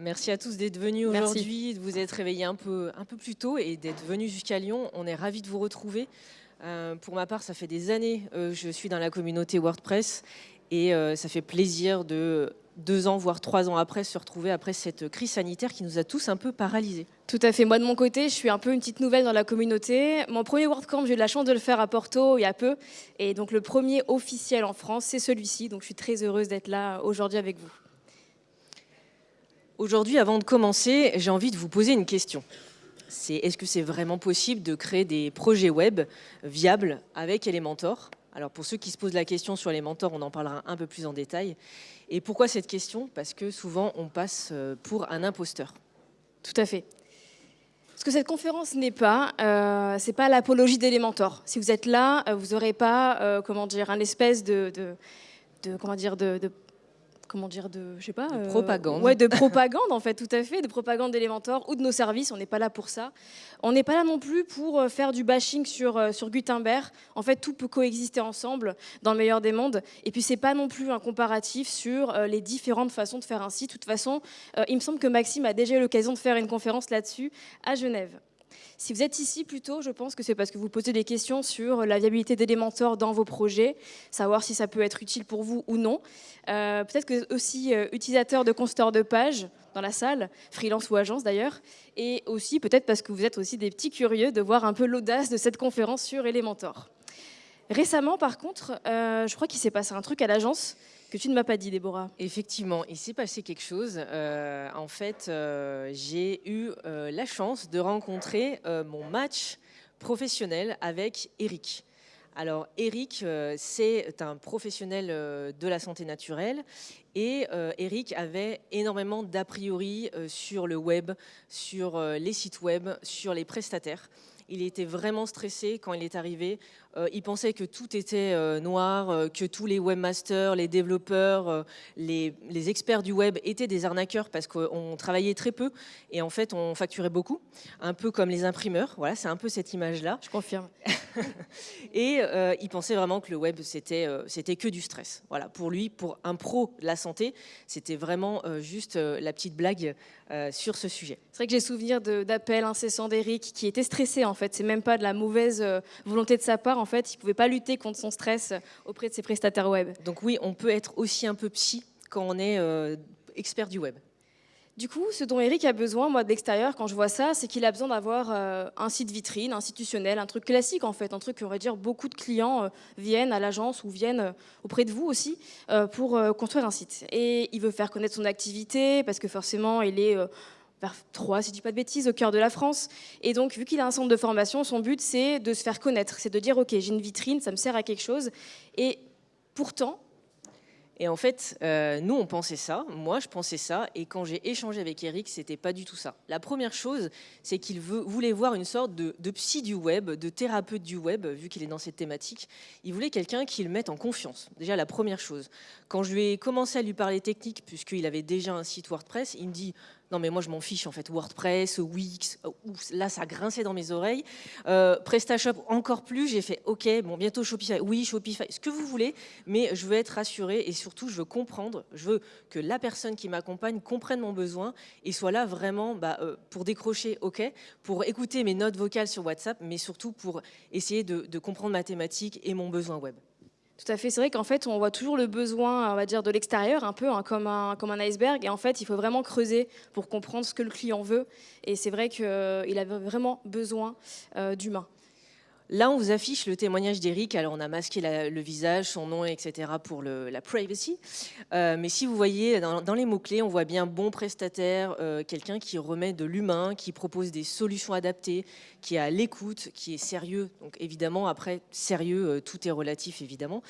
Merci à tous d'être venus aujourd'hui, de vous être réveillés un peu, un peu plus tôt et d'être venus jusqu'à Lyon. On est ravis de vous retrouver. Euh, pour ma part, ça fait des années que je suis dans la communauté WordPress et euh, ça fait plaisir de deux ans, voire trois ans après, se retrouver après cette crise sanitaire qui nous a tous un peu paralysés. Tout à fait. Moi, de mon côté, je suis un peu une petite nouvelle dans la communauté. Mon premier WordCamp, j'ai eu la chance de le faire à Porto il y a peu. Et donc, le premier officiel en France, c'est celui-ci. Donc, je suis très heureuse d'être là aujourd'hui avec vous. Aujourd'hui, avant de commencer, j'ai envie de vous poser une question. C'est est-ce que c'est vraiment possible de créer des projets web viables avec Elementor? Alors pour ceux qui se posent la question sur Elementor, on en parlera un peu plus en détail. Et pourquoi cette question? Parce que souvent on passe euh, pour un imposteur. Tout à fait. Ce que cette conférence n'est pas, euh, c'est pas l'apologie d'Elementor. Si vous êtes là, euh, vous n'aurez pas, euh, comment dire, un espèce de, comment dire, de comment dire, de, je sais pas, de propagande. Ouais, de propagande en fait, tout à fait, de propagande d'Elementor ou de nos services. On n'est pas là pour ça. On n'est pas là non plus pour euh, faire du bashing sur euh, sur Gutenberg. En fait, tout peut coexister ensemble dans le meilleur des mondes. Et puis c'est pas non plus un comparatif sur euh, les différentes façons de faire un site. De toute façon, euh, il me semble que Maxime a déjà eu l'occasion de faire une conférence là-dessus à Genève. Si vous êtes ici plutôt, je pense que c'est parce que vous posez des questions sur la viabilité d'Elementor dans vos projets, savoir si ça peut être utile pour vous ou non. Euh, Peut-être que aussi euh, utilisateur de consulteurs de page dans la salle, freelance ou agence d'ailleurs, et aussi peut-être parce que vous êtes aussi des petits curieux de voir un peu l'audace de cette conférence sur Elementor. Récemment, par contre, euh, je crois qu'il s'est passé un truc à l'agence que tu ne m'as pas dit, Déborah. Effectivement, il s'est passé quelque chose. Euh, en fait, euh, j'ai eu euh, la chance de rencontrer mon match professionnel avec Eric. Alors Eric, c'est un professionnel de la santé naturelle et Eric avait énormément d'a priori sur le web, sur les sites web, sur les prestataires. Il était vraiment stressé quand il est arrivé. Euh, il pensait que tout était euh, noir, euh, que tous les webmasters, les développeurs, les, les experts du web étaient des arnaqueurs parce qu'on travaillait très peu et en fait on facturait beaucoup, un peu comme les imprimeurs. Voilà, c'est un peu cette image-là. Je confirme. Et euh, il pensait vraiment que le web, c'était euh, c'était que du stress. Voilà, pour lui, pour un pro de la santé, c'était vraiment euh, juste la petite blague sur ce sujet. C'est vrai que j'ai souvenir d'appels incessants d'Eric qui était stressé en fait. C'est même pas de la mauvaise volonté de sa part. En fait, il pouvait pas lutter contre son stress euh, auprès de ses prestataires web. Donc oui, on peut être aussi un peu psy quand on est euh, expert du web. Du coup, ce dont Eric a besoin, moi, de l'extérieur, quand je vois ça, c'est qu'il a besoin d'avoir euh, un site vitrine, institutionnel, un truc classique, en fait, un truc, on va dire, beaucoup de clients euh, viennent à l'agence ou viennent euh, auprès de vous aussi pour construire un site. Et il veut faire connaître son activité, parce que forcément, il est vers 3, si je dis pas de bêtises, au cœur de la France. Et donc, vu qu'il a un centre de formation, son but, c'est de se faire connaître, c'est de dire, OK, j'ai une vitrine, ça me sert à quelque chose. Et pourtant, Et en fait, euh, nous, on pensait ça. Moi, je pensais ça. Et quand j'ai échangé avec Eric, c'était pas du tout ça. La première chose, c'est qu'il voulait voir une sorte de, de psy du web, de thérapeute du web, vu qu'il est dans cette thématique. Il voulait quelqu'un qui le mette en confiance. Déjà, la première chose. Quand je lui ai commencé à lui parler technique, puisqu'il avait déjà un site WordPress, il me dit non mais moi je m'en fiche en fait WordPress, Wix, euh, là ça grinçait dans mes oreilles. Euh, PrestaShop encore plus, j'ai fait ok bon bientôt Shopify, oui Shopify, ce que vous voulez, mais je veux être rassurée et surtout je veux comprendre, je veux que la personne qui m'accompagne comprenne mon besoin et soit là vraiment bah, euh, pour décrocher ok, pour écouter mes notes vocales sur WhatsApp, mais surtout pour essayer de comprendre ma thématique et mon besoin web. Tout à fait. C'est vrai qu'en fait, on voit toujours le besoin, on va dire, de l'extérieur, un peu hein, comme, un, iceberg. Et en fait, il faut vraiment creuser pour comprendre ce que le client veut. Et c'est vrai qu'il avait vraiment besoin euh, d'humain. Là, on vous affiche le témoignage d'Eric. Alors, on a masqué le visage, son nom, etc. pour la privacy. Euh, mais si vous voyez dans, les mots-clés, on voit bien bon prestataire, euh, quelqu'un qui remet de l'humain, qui propose des solutions adaptées, qui est à l'écoute, qui est sérieux. Donc, évidemment, après, sérieux, euh, tout est relatif, évidemment.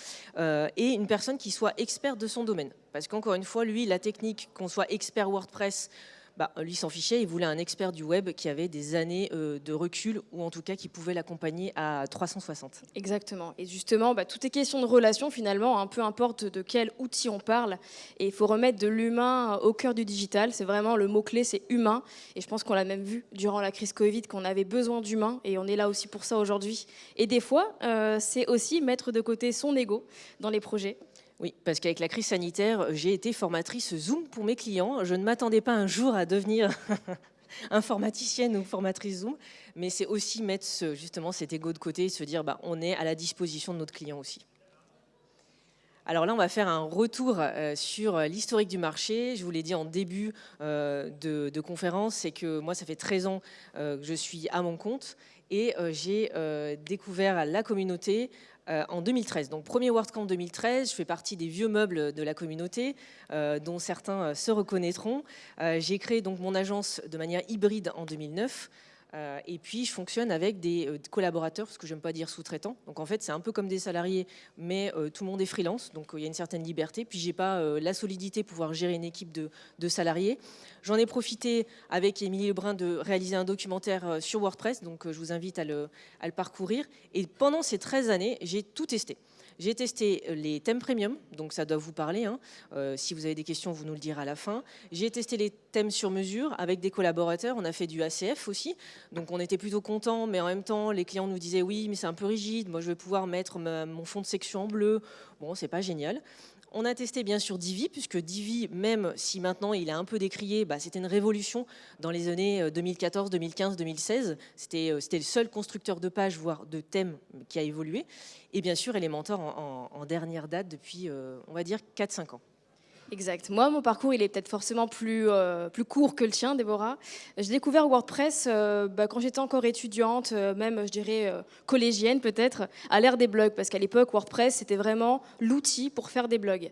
Et une personne qui soit experte de son domaine. Parce qu'encore une fois, lui, la technique, qu'on soit expert WordPress, bah, lui s'en fichait, il voulait un expert du web qui avait des années euh, de recul ou en tout cas qui pouvait l'accompagner à 360. Exactement. Et justement, bah, tout est question de relation finalement, hein, peu importe de quel outil on parle. Et il faut remettre de l'humain au cœur du digital. C'est vraiment le mot-clé, c'est humain. Et je pense qu'on l'a même vu durant la crise Covid, qu'on avait besoin d'humain. Et on est là aussi pour ça aujourd'hui. Et des fois, euh, c'est aussi mettre de côté son ego dans les projets. Oui, parce qu'avec la crise sanitaire, j'ai été formatrice Zoom pour mes clients. Je ne m'attendais pas un jour à devenir informaticienne ou formatrice Zoom, mais c'est aussi mettre justement cet ego de côté et se dire bah, on est à la disposition de notre client aussi. Alors là, on va faire un retour euh, sur l'historique du marché. Je vous l'ai dit en début euh, de, conférence, c'est que moi, ça fait 13 ans euh, que je suis à mon compte et j'ai découvert la communauté en 2013. Donc premier WordCamp 2013, je fais partie des vieux meubles de la communauté, dont certains se reconnaîtront. j'ai créé donc mon agence de manière hybride en 2009. Euh, et puis, je fonctionne avec des euh, collaborateurs, ce que j'aime pas dire sous-traitants. Donc, en fait, c'est un peu comme des salariés, mais euh, tout le monde est freelance, donc il y a une certaine liberté. Puis, j'ai pas la solidité pour pouvoir gérer une équipe de, salariés. J'en ai profité avec Émilie Lebrun de réaliser un documentaire sur WordPress, donc je vous invite à le, à le parcourir. Et pendant ces 13 années, j'ai tout testé. J'ai testé euh, les thèmes premium, donc ça doit vous parler. Hein. Euh, si vous avez des questions, vous nous le direz à la fin. J'ai testé les thèmes sur mesure avec des collaborateurs. On a fait du ACF aussi, donc on était plutôt contents, mais en même temps, les clients nous disaient oui, mais c'est un peu rigide. Moi, je vais pouvoir mettre mon fond de section en bleu. Bon, c'est pas génial. On a testé bien sûr Divi, puisque Divi, même si maintenant il est un peu décrié, bah, c'était une révolution dans les années 2014, 2015, 2016. C'était le seul constructeur de pages, voire de thèmes, qui a évolué. Et bien sûr Elementor en, en dernière date depuis, euh, on va dire, 4-5 ans. Exact. Moi, mon parcours, il est peut-être forcément plus, euh, plus court que le tien, Déborah. J'ai découvert WordPress euh, bah, quand j'étais encore étudiante, euh, même, je dirais, collégienne peut-être, à l'ère des blogs, parce qu'à l'époque, WordPress, c'était vraiment l'outil pour faire des blogs.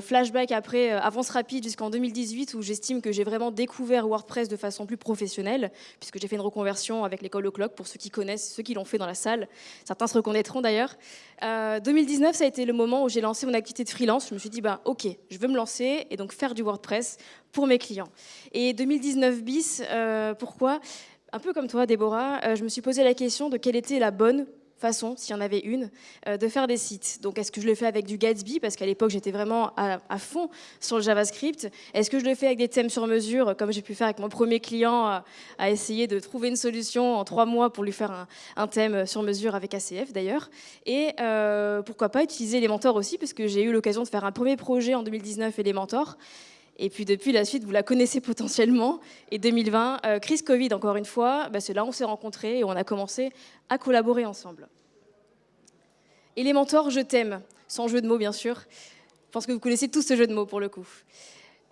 flashback après, avance rapide jusqu'en 2018, où j'estime que j'ai vraiment découvert WordPress de façon plus professionnelle, puisque j'ai fait une reconversion avec l'école au clock, pour ceux qui connaissent, ceux qui l'ont fait dans la salle. Certains se reconnaîtront d'ailleurs. 2019, ça a été le moment où j'ai lancé mon activité de freelance. Je me suis dit, bah, ok, je veux lancer et donc faire du WordPress pour mes clients. Et 2019 bis, euh, pourquoi? Un peu comme toi, Déborah, euh, je me suis posé la question de quelle était la bonne façon, s'il y en avait une, euh, de faire des sites. Donc, est-ce que je le fais avec du Gatsby? Parce qu'à l'époque, j'étais vraiment à, fond sur le JavaScript. Est-ce que je le fais avec des thèmes sur mesure, comme j'ai pu faire avec mon premier client, à, essayer de trouver une solution en trois mois pour lui faire un, thème sur mesure avec ACF d'ailleurs? Et euh, pourquoi pas utiliser Elementor aussi, parce que j'ai eu l'occasion de faire un premier projet en 2019 Elementor. Et puis depuis la suite, vous la connaissez potentiellement. Et 2020, euh, crise Covid encore une fois, bah, c'est là où on s'est rencontrés et on a commencé à collaborer ensemble. Elementor, je t'aime, sans jeu de mots bien sûr. Je pense que vous connaissez tous ce jeu de mots pour le coup.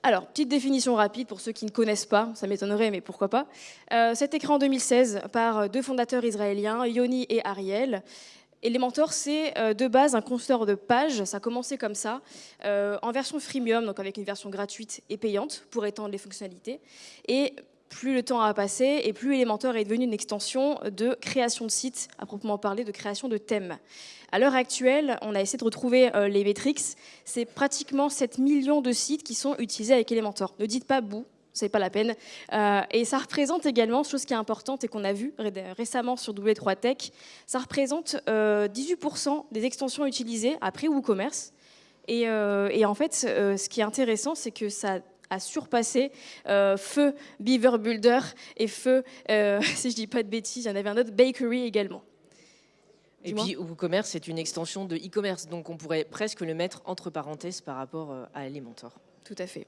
Alors, petite définition rapide pour ceux qui ne connaissent pas, ça m'étonnerait, mais pourquoi pas. Euh, c'est écrit en 2016 par deux fondateurs israéliens, Yoni et Ariel. Elementor, c'est euh, de base un constructeur de pages, ça a commencé comme ça, euh, en version freemium, donc avec une version gratuite et payante pour étendre les fonctionnalités. Et plus le temps a passé et plus Elementor est devenu une extension de création de sites, à proprement parler de création de thèmes. À l'heure actuelle, on a essayé de retrouver euh, les métriques, c'est pratiquement 7 millions de sites qui sont utilisés avec Elementor. Ne dites pas bout, c'est pas la peine. Euh, et ça représente également, chose qui est importante et qu'on a vu récemment sur W3 Tech, ça représente 18% euh, des extensions utilisées après WooCommerce. Et, euh, et en fait, ce qui est intéressant, c'est que ça a surpassé Feu Beaver Builder et Feu, si je dis pas de bêtises, il y en avait un autre, Bakery également. Et puis WooCommerce, c'est une extension de e-commerce, donc on pourrait presque le mettre entre parenthèses par rapport à Elementor. Tout à fait.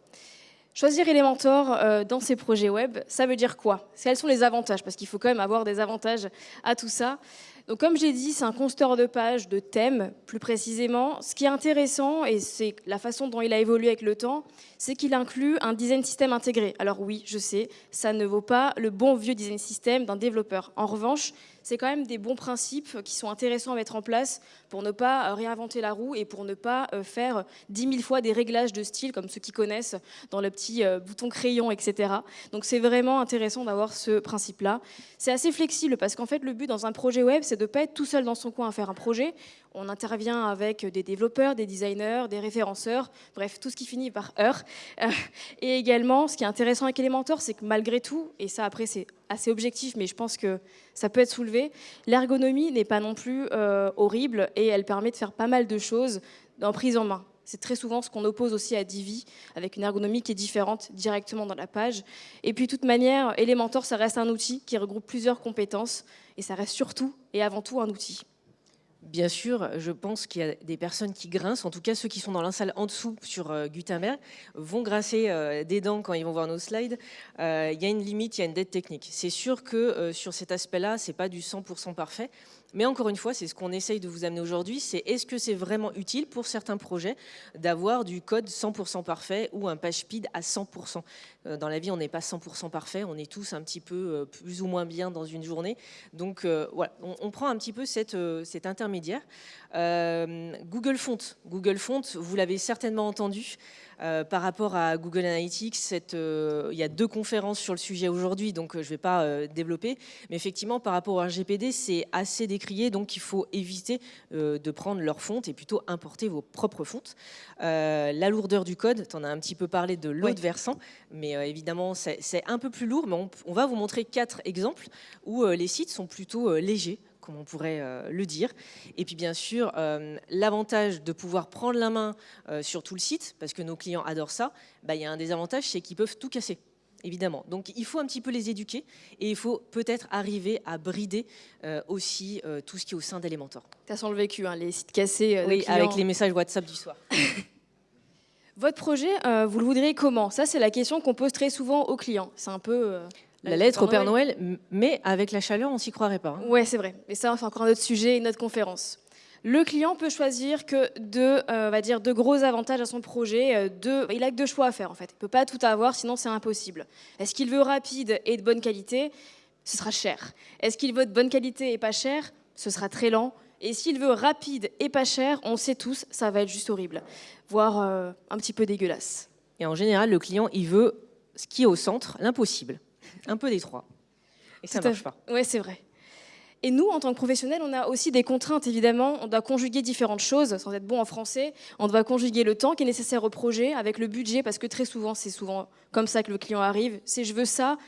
Choisir Elementor euh, dans ses projets web, ça veut dire quoi? Quels sont les avantages? Parce qu'il faut quand même avoir des avantages à tout ça. Donc, comme j'ai dit, c'est un constructeur de pages, de thèmes, plus précisément. Ce qui est intéressant, et c'est la façon dont il a évolué avec le temps, c'est qu'il inclut un design system intégré. Alors oui, je sais, ça ne vaut pas le bon vieux design system d'un développeur. En revanche, c'est quand même des bons principes qui sont intéressants à mettre en place pour ne pas euh, réinventer la roue et pour ne pas euh, faire dix mille fois des réglages de style comme ceux qui connaissent dans le petit euh, bouton crayon, etc. Donc c'est vraiment intéressant d'avoir ce principe-là. C'est assez flexible parce qu'en fait le but dans un projet web, c'est de ne pas être tout seul dans son coin à faire un projet. On intervient avec des développeurs, des designers, des référenceurs, bref, tout ce qui finit par heure. Et également, ce qui est intéressant avec Elementor, c'est que malgré tout, et ça après c'est assez objectif, mais je pense que ça peut être soulevé, l'ergonomie n'est pas non plus horrible et elle permet de faire pas mal de choses en prise en main. C'est très souvent ce qu'on oppose aussi à Divi, avec une ergonomie qui est différente directement dans la page. Et puis, de toute manière, Elementor, ça reste un outil qui regroupe plusieurs compétences, et ça reste surtout et avant tout un outil. Bien sûr, je pense qu'il y a des personnes qui grincent, en tout cas ceux qui sont dans la salle en dessous sur euh, Gutenberg vont grincer euh, des dents quand ils vont voir nos slides. Euh, il y a une limite, il y a une dette technique. C'est sûr que sur cet aspect-là, c'est pas du 100% parfait, mais encore une fois, c'est ce qu'on essaye de vous amener aujourd'hui, c'est est-ce que c'est vraiment utile pour certains projets d'avoir du code 100% parfait ou un page speed à 100% euh, Dans la vie, on n'est pas 100% parfait, on est tous un petit peu euh, plus ou moins bien dans une journée. Donc euh, voilà, on, prend un petit peu cette, cet intermédiaire. Google Font, Google Font, vous l'avez certainement entendu, euh, par rapport à Google Analytics, euh, il y a deux conférences sur le sujet aujourd'hui, donc euh, je ne vais pas développer. Mais effectivement, par rapport au RGPD, c'est assez décrié, donc il faut éviter de prendre leur fonte et plutôt importer vos propres fontes. la lourdeur du code, tu en as un petit peu parlé de l'autre versant, mais évidemment, c'est un peu plus lourd, mais on, va vous montrer quatre exemples où les sites sont plutôt légers comme on pourrait euh, le dire. Et puis bien sûr, euh, l'avantage de pouvoir prendre la main euh, sur tout le site, parce que nos clients adorent ça, bah, il y a un désavantage, c'est qu'ils peuvent tout casser évidemment. Donc il faut un petit peu les éduquer et il faut peut-être arriver à brider aussi tout ce qui est au sein d'Elementor. Tu as sens le vécu, hein, les sites cassés. oui, avec les messages WhatsApp du soir. Votre projet, vous le voudriez comment? Ça, c'est la question qu'on pose très souvent aux clients. C'est un peu la lettre au Père Noël, mais avec la chaleur, on s'y croirait pas. Hein. Ouais, c'est vrai. Mais ça, c'est encore un autre sujet, une autre conférence. Le client peut choisir que deux, euh, va dire, deux gros avantages à son projet. Euh, deux, il a que deux choix à faire en fait. Il peut pas tout avoir, sinon c'est impossible. Est-ce qu'il veut rapide et de bonne qualité? Ce sera cher. Est-ce qu'il veut de bonne qualité et pas cher? Ce sera très lent. Et s'il veut rapide et pas cher, on sait tous, ça va être juste horrible, voire euh, un petit peu dégueulasse. Et en général, le client, il veut ce qui est au centre, l'impossible un peu détroit. Et ça ne marche pas. Oui, c'est vrai. Et nous, en tant que professionnels, on a aussi des contraintes, évidemment. On doit conjuguer différentes choses, sans être bon en français. On doit conjuguer le temps qui est nécessaire au projet avec le budget, parce que très souvent, c'est souvent comme ça que le client arrive. C'est je veux ça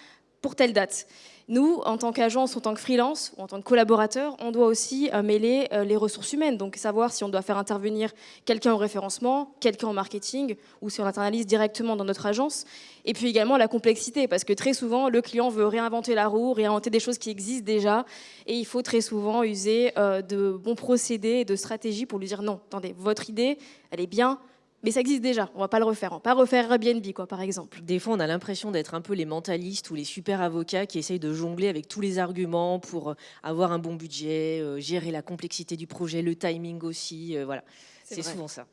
pour telle date. Nous, en tant qu'agence, en tant que freelance ou en tant que collaborateur, on doit aussi euh, mêler euh, les ressources humaines, donc savoir si on doit faire intervenir quelqu'un au référencement, quelqu'un au marketing, ou si on internalise directement dans notre agence. Et puis également la complexité, parce que très souvent, le client veut réinventer la roue, réinventer des choses qui existent déjà, et il faut très souvent user euh, de bons procédés et de stratégies pour lui dire non, attendez, votre idée, elle est bien, mais ça existe déjà, on va pas le refaire. On va pas refaire Airbnb, quoi, par exemple. Des fois, on a l'impression d'être un peu les mentalistes ou les super avocats qui essayent de jongler avec tous les arguments pour euh, avoir un bon budget, euh, gérer la complexité du projet, le timing aussi. Euh, voilà, c'est souvent ça.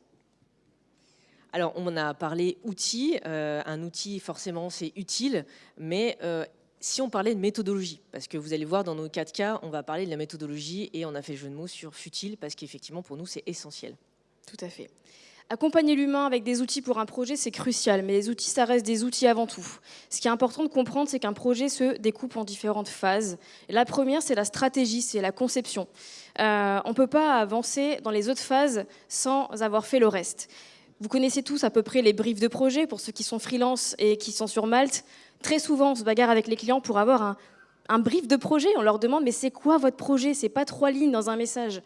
Alors, on a parlé outils. un outil, forcément, c'est utile, mais si on parlait de méthodologie, parce que vous allez voir dans nos quatre cas, on va parler de la méthodologie et on a fait jeu de mots sur futile, parce qu'effectivement, pour nous, c'est essentiel. Tout à fait. Accompagner l'humain avec des outils pour un projet, c'est crucial, mais les outils, ça reste des outils avant tout. Ce qui est important de comprendre, c'est qu'un projet se découpe en différentes phases. la première, c'est la stratégie, c'est la conception. Euh, on ne peut pas avancer dans les autres phases sans avoir fait le reste. Vous connaissez tous à peu près les briefs de projet, pour ceux qui sont freelance et qui sont sur Malte. Très souvent, on se bagarre avec les clients pour avoir un, brief de projet. On leur demande, mais c'est quoi votre projet? C'est pas trois lignes dans un message.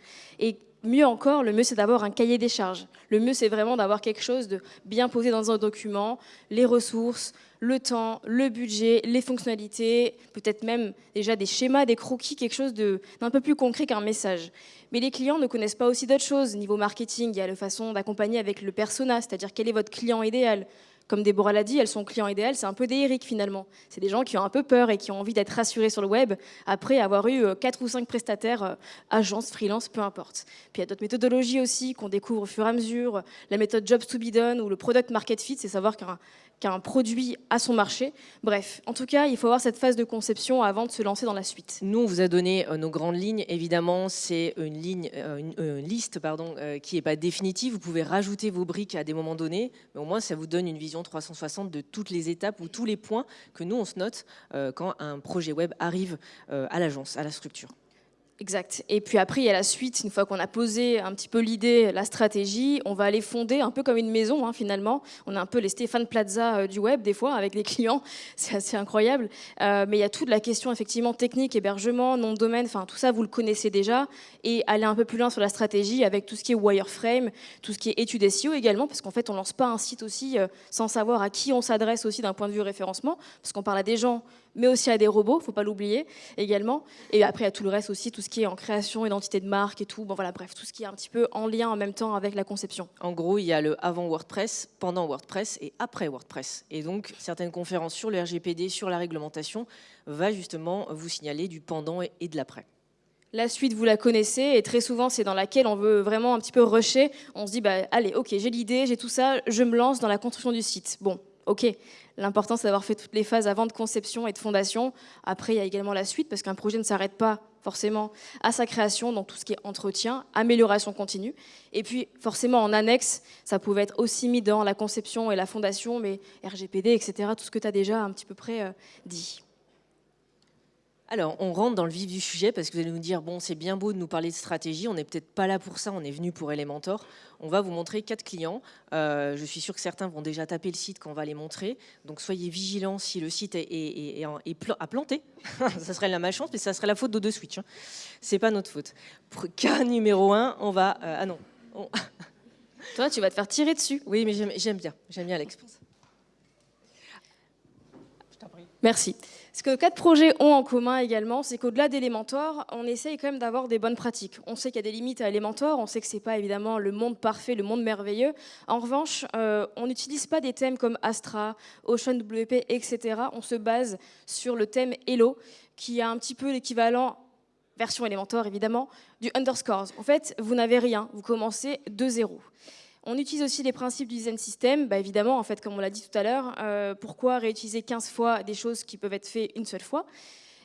Mieux encore, le mieux c'est d'avoir un cahier des charges. Le mieux c'est vraiment d'avoir quelque chose de bien posé dans un document, les ressources, le temps, le budget, les fonctionnalités, peut-être même déjà des schémas, des croquis, quelque chose d'un peu plus concret qu'un message. Mais les clients ne connaissent pas aussi d'autres choses. Niveau marketing, il y a la façon d'accompagner avec le persona, c'est-à-dire quel est votre client idéal, comme Déborah l'a dit, elles sont clients idéal, c'est un peu des Eric finalement. C'est des gens qui ont un peu peur et qui ont envie d'être rassurés sur le web après avoir eu euh, quatre ou cinq prestataires, euh, agences, freelance, peu importe. Puis il y a d'autres méthodologies aussi qu'on découvre au fur et à mesure. La méthode Jobs to be done ou le product market fit, c'est savoir qu'un qu'un produit à son marché. Bref, en tout cas, il faut avoir cette phase de conception avant de se lancer dans la suite. Nous, on vous a donné euh, nos grandes lignes. Évidemment, c'est une, ligne, euh, une, liste pardon, euh, qui n'est pas définitive. Vous pouvez rajouter vos briques à des moments donnés, mais au moins, ça vous donne une vision 360 de toutes les étapes ou tous les points que nous, on se note quand un projet web arrive à l'agence, à la structure. Exact. Et puis après, il y a la suite. Une fois qu'on a posé un petit peu l'idée, la stratégie, on va aller fonder un peu comme une maison, hein, finalement. On a un peu les Stéphane Plaza euh, du web, des fois, avec les clients. C'est assez incroyable. Euh, mais il y a toute la question, effectivement, technique, hébergement, nom de domaine, enfin, tout ça, vous le connaissez déjà. Et aller un peu plus loin sur la stratégie avec tout ce qui est wireframe, tout ce qui est étude SEO également, parce qu'en fait, on lance pas un site aussi euh, sans savoir à qui on s'adresse aussi d'un point de vue référencement, parce qu'on parle à des gens mais aussi à des robots, faut pas l'oublier également. Et après, à tout le reste aussi, tout ce qui est en création, identité de marque et tout. Bon voilà, bref, tout ce qui est un petit peu en lien en même temps avec la conception. En gros, il y a le avant WordPress, pendant WordPress et après WordPress. Et donc, certaines conférences sur le RGPD, sur la réglementation, va justement vous signaler du pendant et de l'après. La suite, vous la connaissez, et très souvent, c'est dans laquelle on veut vraiment un petit peu rusher. On se dit, bah, allez, ok, j'ai l'idée, j'ai tout ça, je me lance dans la construction du site. Bon, ok, l'important, c'est d'avoir fait toutes les phases avant de conception et de fondation. Après, il y a également la suite, parce qu'un projet ne s'arrête pas forcément à sa création, donc tout ce qui est entretien, amélioration continue. Et puis, forcément, en annexe, ça pouvait être aussi mis dans la conception et la fondation, mais RGPD, etc., tout ce que tu as déjà un petit peu près euh, dit. Alors, on rentre dans le vif du sujet parce que vous allez nous dire, bon, c'est bien beau de nous parler de stratégie, on n'est peut-être pas là pour ça, on est venu pour Elementor. On va vous montrer quatre clients. Euh, je suis sûr que certains vont déjà taper le site quand on va les montrer. Donc, soyez vigilants si le site est, est, à planter. ça serait la malchance, mais ça serait la faute de Switch. Hein. C'est pas notre faute. Pour cas numéro un, on va... Euh, ah non. Toi, tu vas te faire tirer dessus. Oui, mais j'aime bien. J'aime bien l'expérience. Merci. Ce que quatre projets ont en commun également, c'est qu'au-delà d'Elementor, on essaye quand même d'avoir des bonnes pratiques. On sait qu'il y a des limites à Elementor, on sait que ce n'est pas évidemment le monde parfait, le monde merveilleux. En revanche, euh, on n'utilise pas des thèmes comme Astra, OceanWP, etc. On se base sur le thème Hello, qui a un petit peu l'équivalent version Elementor évidemment, du underscores. En fait, vous n'avez rien, vous commencez de zéro. On utilise aussi les principes du design system, bah évidemment, en fait, comme on l'a dit tout à l'heure, euh, pourquoi réutiliser 15 fois des choses qui peuvent être faites une seule fois?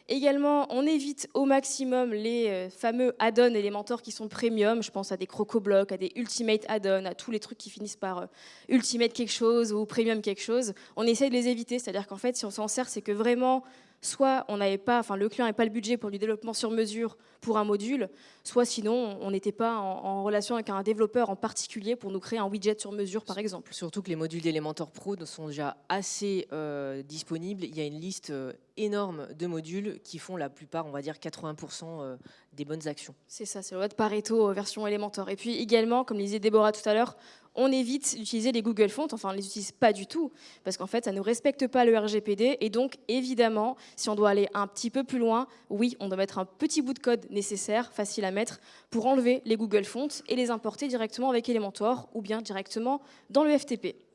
Également, on évite au maximum les euh, fameux add-ons Elementor qui sont premium. Je pense à des CrocoBlock, à des Ultimate add-ons, à tous les trucs qui finissent par euh, Ultimate quelque chose ou Premium quelque chose. On essaie de les éviter, c'est-à-dire qu'en fait, si on s'en sert, c'est que vraiment soit on n'avait pas, enfin le client n'avait pas le budget pour du développement sur mesure pour un module, soit sinon on n'était pas en, relation avec un développeur en particulier pour nous créer un widget sur mesure par exemple. Surtout que les modules d'Elementor Pro sont déjà assez euh, disponibles. Il y a une liste euh, énorme de modules qui font la plupart, on va dire 80% euh, des bonnes actions. C'est ça, c'est le de Pareto version Elementor. Et puis également, comme disait Déborah tout à l'heure, on évite d'utiliser les Google Fonts, enfin on ne les utilise pas du tout, parce qu'en fait ça ne respecte pas le RGPD, et donc évidemment, si on doit aller un petit peu plus loin, oui, on doit mettre un petit bout de code nécessaire, facile à mettre, pour enlever les Google Fonts et les importer directement avec Elementor, ou bien directement dans le FTP.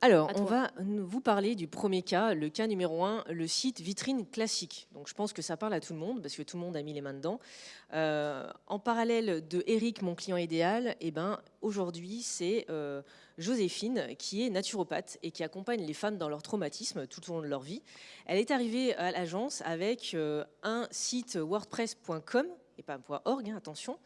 Alors, on va vous parler du premier cas, le cas numéro un, le site vitrine classique. Donc, je pense que ça parle à tout le monde parce que tout le monde a mis les mains dedans. Euh, en parallèle de Eric, mon client idéal, eh ben, aujourd'hui, c'est euh, Joséphine qui est naturopathe et qui accompagne les femmes dans leur traumatisme tout au long de leur vie. Elle est arrivée à l'agence avec euh, un site wordpress.com et pas .org, hein, attention.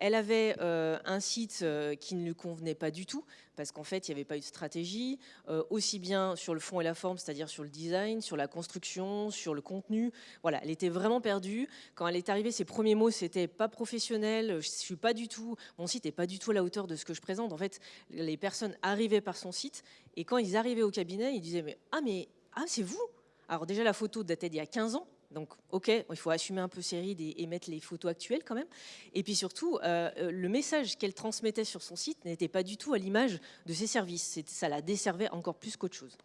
Elle avait euh, un site euh, qui ne lui convenait pas du tout, parce qu'en fait, il n'y avait pas eu de stratégie, euh, aussi bien sur le fond et la forme, c'est-à-dire sur le design, sur la construction, sur le contenu. Voilà, elle était vraiment perdue. Quand elle est arrivée, ses premiers mots, c'était pas professionnel, je suis pas du tout, mon site n'est pas du tout à la hauteur de ce que je présente. En fait, les personnes arrivaient par son site, et quand ils arrivaient au cabinet, ils disaient, mais, ah, mais ah, c'est vous alors déjà, la photo datait d'il y a 15 ans, donc, ok, il faut assumer un peu ses rides et, mettre les photos actuelles quand même. Et puis surtout, euh, euh, le message qu'elle transmettait sur son site n'était pas du tout à l'image de ses services. Ça la desservait encore plus qu'autre chose.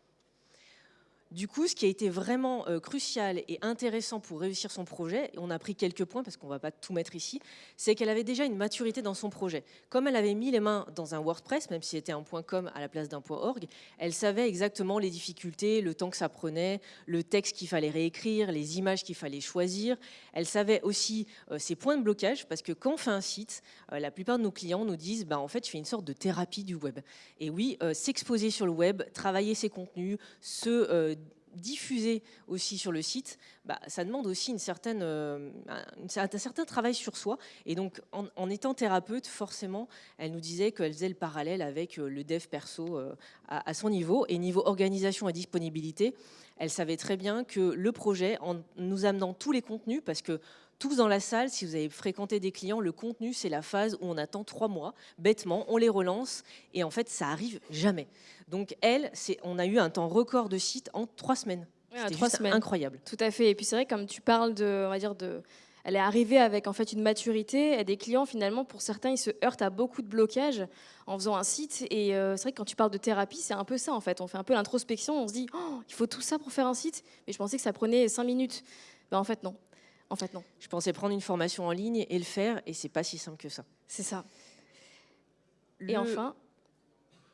Du coup, ce qui a été vraiment euh, crucial et intéressant pour réussir son projet, et on a pris quelques points parce qu'on ne va pas tout mettre ici, c'est qu'elle avait déjà une maturité dans son projet. Comme elle avait mis les mains dans un WordPress, même si c'était un .com à la place d'un .org, elle savait exactement les difficultés, le temps que ça prenait, le texte qu'il fallait réécrire, les images qu'il fallait choisir. Elle savait aussi euh, ses points de blocage parce que quand on fait un site, euh, la plupart de nos clients nous disent bah, en fait, je fais une sorte de thérapie du web. Et oui, s'exposer sur le web, travailler ses contenus, se diffuser aussi sur le site, bah, ça demande aussi une certaine, euh, un, certain travail sur soi. Et donc, en, étant thérapeute, forcément, elle nous disait qu'elle faisait le parallèle avec euh, le dev perso euh, à, son niveau. Et niveau organisation et disponibilité, elle savait très bien que le projet, en nous amenant tous les contenus, parce que tous dans la salle, si vous avez fréquenté des clients, le contenu, c'est la phase où on attend trois mois, bêtement, on les relance, et en fait, ça arrive jamais. Donc elle, on a eu un temps record de site en trois semaines. C'était trois semaines. incroyable. Tout à fait. Et puis c'est vrai, comme tu parles de, on va dire, de elle est arrivée avec en fait une maturité. Et des clients, finalement, pour certains, ils se heurtent à beaucoup de blocages en faisant un site. Et euh, c'est vrai que quand tu parles de thérapie, c'est un peu ça en fait. On fait un peu l'introspection, on se dit, oh, il faut tout ça pour faire un site. Mais je pensais que ça prenait cinq minutes. Ben, en fait, non. En fait, non. Je pensais prendre une formation en ligne et le faire, et c'est pas si simple que ça. C'est ça. Et enfin,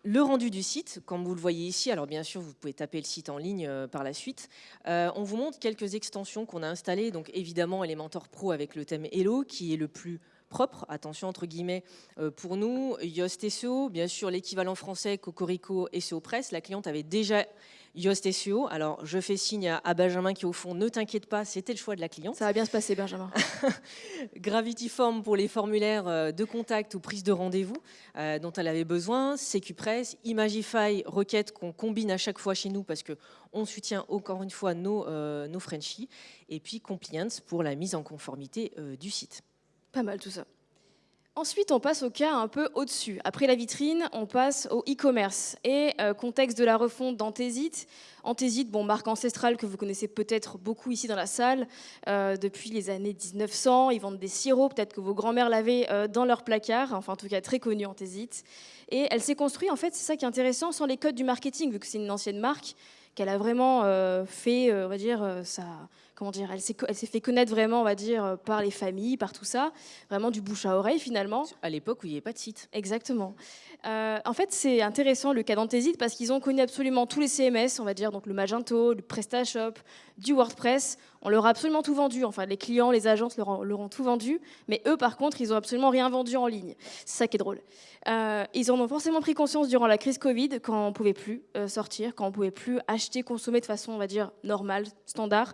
le rendu du site, comme vous le voyez ici, alors bien sûr vous pouvez taper le site en ligne euh, par la suite, euh, on vous montre quelques extensions qu'on a installées, donc évidemment Elementor Pro avec le thème Hello qui est le plus propre, attention entre guillemets, euh, pour nous, Yoast SEO, bien sûr l'équivalent français Cocorico SEO Press, la cliente avait déjà Yoast SEO. Alors, je fais signe à, Benjamin qui, au fond, ne t'inquiète pas, c'était le choix de la cliente. Ça va bien se passer, Benjamin. Gravity Form pour les formulaires euh, de contact ou prise de rendez-vous euh, dont elle avait besoin. CQPress, Imagify, requête qu'on combine à chaque fois chez nous parce qu'on soutient encore une fois nos, euh, nos Frenchies. Et puis Compliance pour la mise en conformité du site. Pas mal tout ça. Ensuite, on passe au cas un peu au-dessus. Après la vitrine, on passe au e-commerce. Et euh, contexte de la refonte d'Antésite. Antésite, bon, marque ancestrale que vous connaissez peut-être beaucoup ici dans la salle, euh, depuis les années 1900. Ils vendent des sirops, peut-être que vos grands-mères l'avaient euh, dans leur placard, enfin en tout cas très connue Antésite. Et elle s'est construite, en fait, c'est ça qui est intéressant, sans les codes du marketing, vu que c'est une ancienne marque, qu'elle a vraiment fait, on va dire, dire, elle s'est fait connaître vraiment, on va dire, euh, par les familles, par tout ça, vraiment du bouche à oreille finalement. À l'époque où il n'y avait pas de site. Exactement. Euh, en fait, c'est intéressant le cas d'Antésite parce qu'ils ont connu absolument tous les CMS, on va dire, donc le Magento, le PrestaShop, du WordPress. On leur a absolument tout vendu. Enfin, les clients, les agences leur ont, tout vendu. Mais eux, par contre, ils ont absolument rien vendu en ligne. C'est ça qui est drôle. Euh, ils en ont forcément pris conscience durant la crise Covid, quand on pouvait plus sortir, quand on pouvait plus acheter, consommer de façon, on va dire, normale, standard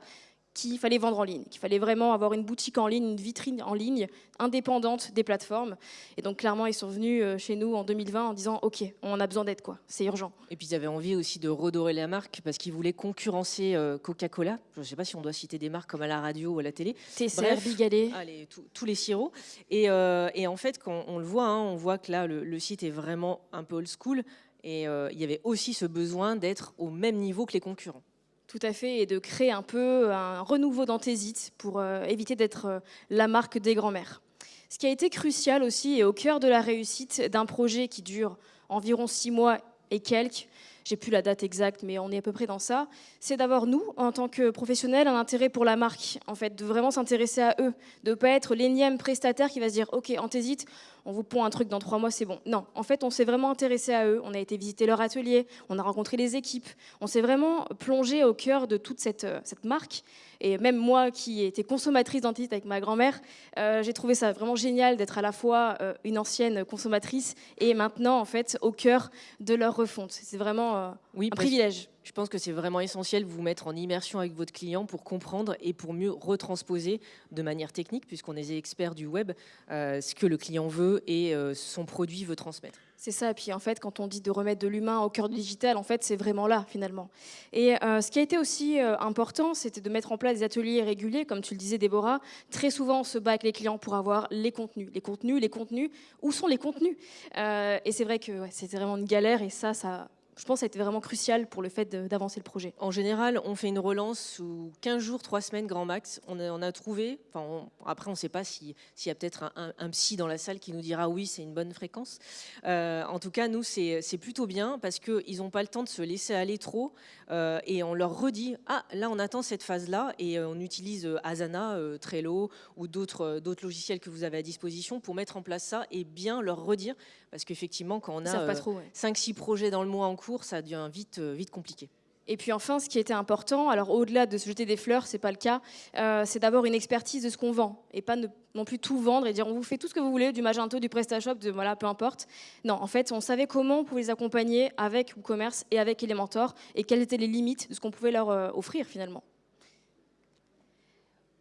qu'il fallait vendre en ligne, qu'il fallait vraiment avoir une boutique en ligne, une vitrine en ligne indépendante des plateformes. Et donc clairement, ils sont venus euh, chez nous en 2020 en disant OK, on a besoin d'aide, quoi, c'est urgent. Et puis ils avaient envie aussi de redorer la marque parce qu'ils voulaient concurrencer euh, Coca-Cola. Je ne sais pas si on doit citer des marques comme à la radio ou à la télé. TCR, Bigalet. Allez, tous les sirops. Et, euh, et, en fait, quand on le voit, hein, on voit que là, le, site est vraiment un peu old school. Et il y avait aussi ce besoin d'être au même niveau que les concurrents. Tout à fait, et de créer un peu un renouveau d'anthésite pour euh, éviter d'être euh, la marque des grands-mères. Ce qui a été crucial aussi et au cœur de la réussite d'un projet qui dure environ six mois et quelques, j'ai plus la date exacte, mais on est à peu près dans ça, c'est d'avoir, nous, en tant que professionnels, un intérêt pour la marque, en fait, de vraiment s'intéresser à eux, de ne pas être l'énième prestataire qui va se dire, OK, Anthésite, on vous pond un truc dans trois mois, c'est bon. Non, en fait, on s'est vraiment intéressé à eux, on a été visiter leur atelier, on a rencontré les équipes, on s'est vraiment plongé au cœur de toute cette, euh, cette marque. Et même moi, qui étais consommatrice d'Anthésite avec ma grand-mère, euh, j'ai trouvé ça vraiment génial d'être à la fois euh, une ancienne consommatrice et maintenant, en fait, au cœur de leur refonte. C'est vraiment euh, oui, un privilège. Je pense que c'est vraiment essentiel de vous mettre en immersion avec votre client pour comprendre et pour mieux retransposer de manière technique, puisqu'on est experts du web, euh, ce que le client veut et euh, son produit veut transmettre. C'est ça, et puis en fait, quand on dit de remettre de l'humain au cœur du digital, en fait, c'est vraiment là, finalement. Et ce qui a été aussi important, c'était de mettre en place des ateliers réguliers, comme tu le disais, Déborah. Très souvent, on se bat avec les clients pour avoir les contenus. Les contenus, les contenus, où sont les contenus? Et c'est vrai que c'était vraiment une galère, et ça, ça je pense que ça a été vraiment crucial pour le fait d'avancer le projet. En général, on fait une relance sous 15 jours, 3 semaines grand max. On a, a trouvé, enfin, après on ne sait pas s'il y a peut-être un, psy dans la salle qui nous dira oui, c'est une bonne fréquence. Euh, en tout cas, nous, c'est plutôt bien parce qu'ils n'ont pas le temps de se laisser aller trop euh, et on leur redit, ah là on attend cette phase-là et euh, on utilise Asana, Trello ou d'autres logiciels que vous avez à disposition pour mettre en place ça et bien leur redire parce qu'effectivement, quand on a 5-6 projets dans le mois en cours, ça devient vite, euh, vite compliqué. Et puis enfin, ce qui était important, alors au-delà de se jeter des fleurs, c'est pas le cas, euh, c'est d'avoir une expertise de ce qu'on vend et pas non plus tout vendre et dire on vous fait tout ce que vous voulez, du Magento, du PrestaShop, de voilà, peu importe. Non, en fait, on savait comment on pouvait les accompagner avec WooCommerce et avec Elementor et quelles étaient les limites de ce qu'on pouvait leur euh, offrir finalement.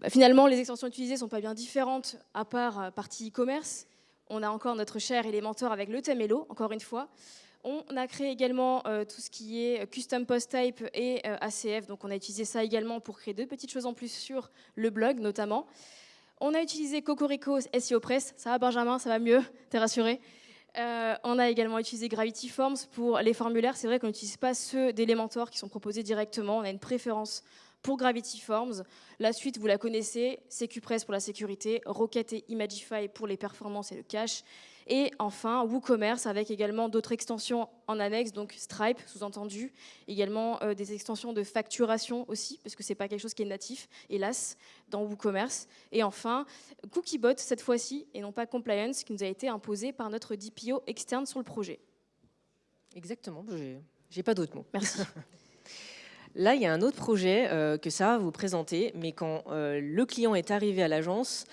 Bah, finalement, les extensions utilisées sont pas bien différentes à part partie e-commerce. On a encore notre cher Elementor avec le thème Hello, encore une fois. On a créé également euh, tout ce qui est custom post type et euh, ACF, donc on a utilisé ça également pour créer deux petites choses en plus sur le blog notamment. On a utilisé Cocorico SEO Press, ça va Benjamin, ça va mieux, t'es rassuré? Euh, on a également utilisé Gravity Forms pour les formulaires. C'est vrai qu'on n'utilise pas ceux d'Elementor qui sont proposés directement. On a une préférence pour Gravity Forms. La suite, vous la connaissez, CQPress pour la sécurité, Rocket et Imagify pour les performances et le cache. Et enfin, WooCommerce avec également d'autres extensions en annexe, donc Stripe sous-entendu, également euh, des extensions de facturation aussi, parce que ce n'est pas quelque chose qui est natif, hélas, dans WooCommerce. Et enfin, CookieBot cette fois-ci, et non pas Compliance, qui nous a été imposé par notre DPO externe sur le projet. Exactement, j'ai pas d'autres mots. Merci. Là, il y a un autre projet euh, que ça vous présenter, mais quand euh, le client est arrivé à l'agence,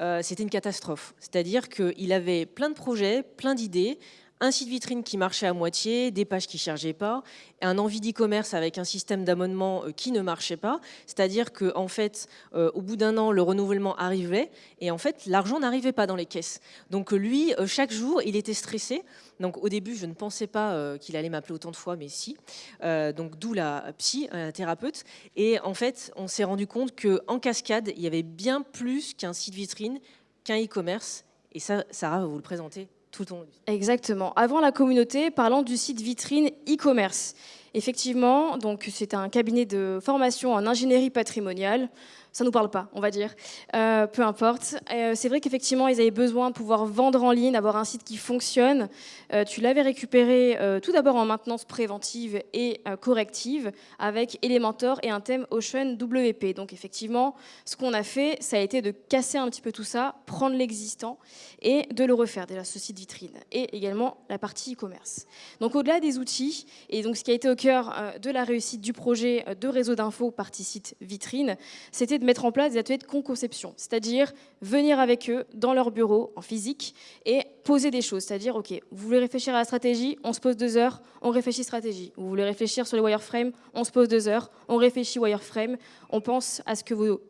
euh, c'était une catastrophe. C'est-à-dire qu'il avait plein de projets, plein d'idées, un site vitrine qui marchait à moitié, des pages qui ne chargeaient pas, un envie d'e-commerce avec un système d'abonnement euh, qui ne marchait pas. C'est-à-dire qu'en en fait, euh, au bout d'un an, le renouvellement arrivait et en fait, l'argent n'arrivait pas dans les caisses. Donc lui, euh, chaque jour, il était stressé. Donc au début, je ne pensais pas qu'il allait m'appeler autant de fois, mais si. donc d'où la psy, un thérapeute. Et en fait, on s'est rendu compte qu'en cascade, il y avait bien plus qu'un site vitrine, qu'un e-commerce. Et ça, Sarah va vous le présenter tout Exactement. Avant la communauté, parlant du site vitrine e-commerce. Effectivement, donc c'est un cabinet de formation en ingénierie patrimoniale ça nous parle pas, on va dire. Euh, peu importe. Euh, c'est vrai qu'effectivement, ils avaient besoin de pouvoir vendre en ligne, avoir un site qui fonctionne. Euh, tu l'avais récupéré tout d'abord en maintenance préventive et corrective avec Elementor et un thème Ocean WP. Donc effectivement, ce qu'on a fait, ça a été de casser un petit peu tout ça, prendre l'existant et de le refaire, déjà ce site vitrine. Et également la partie e-commerce. Donc au-delà des outils, et donc ce qui a été au cœur de la réussite du projet de réseau d'infos partie site vitrine, c'était de mettre en place des ateliers de conception, c'est-à-dire venir avec eux dans leur bureau en physique et poser des choses, c'est-à-dire, ok, vous voulez réfléchir à la stratégie, on se pose deux heures, on réfléchit stratégie. Vous voulez réfléchir sur les wireframes, on se pose deux heures, on réfléchit wireframe, on pense à ce que vos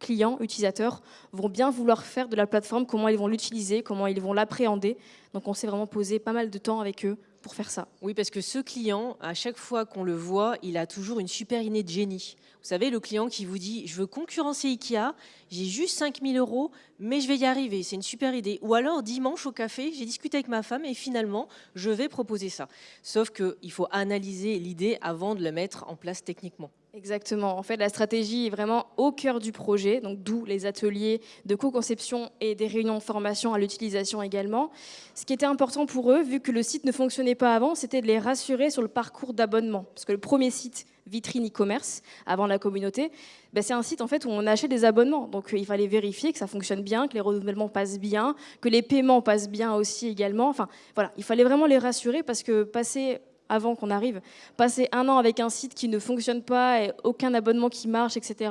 clients, utilisateurs, vont bien vouloir faire de la plateforme, comment ils vont l'utiliser, comment ils vont l'appréhender. Donc on s'est vraiment posé pas mal de temps avec eux pour faire ça. Oui, parce que ce client, à chaque fois qu'on le voit, il a toujours une super idée de génie. Vous savez, le client qui vous dit « je veux concurrencer Ikea, j'ai juste 5000 euros, mais je vais y arriver, c'est une super idée ». Ou alors, dimanche au café, j'ai discuté avec ma femme et finalement, je vais proposer ça. Sauf qu'il faut analyser l'idée avant de la mettre en place techniquement. Exactement. En fait, la stratégie est vraiment au cœur du projet, donc d'où les ateliers de co-conception et des réunions de formation à l'utilisation également. Ce qui était important pour eux, vu que le site ne fonctionnait pas avant, c'était de les rassurer sur le parcours d'abonnement. Parce que le premier site vitrine e-commerce avant la communauté, ben c'est un site en fait où on achète des abonnements. Donc il fallait vérifier que ça fonctionne bien, que les renouvellements passent bien, que les paiements passent bien aussi également. Enfin voilà, il fallait vraiment les rassurer parce que passer avant qu'on arrive, passer un an avec un site qui ne fonctionne pas et aucun abonnement qui marche, etc.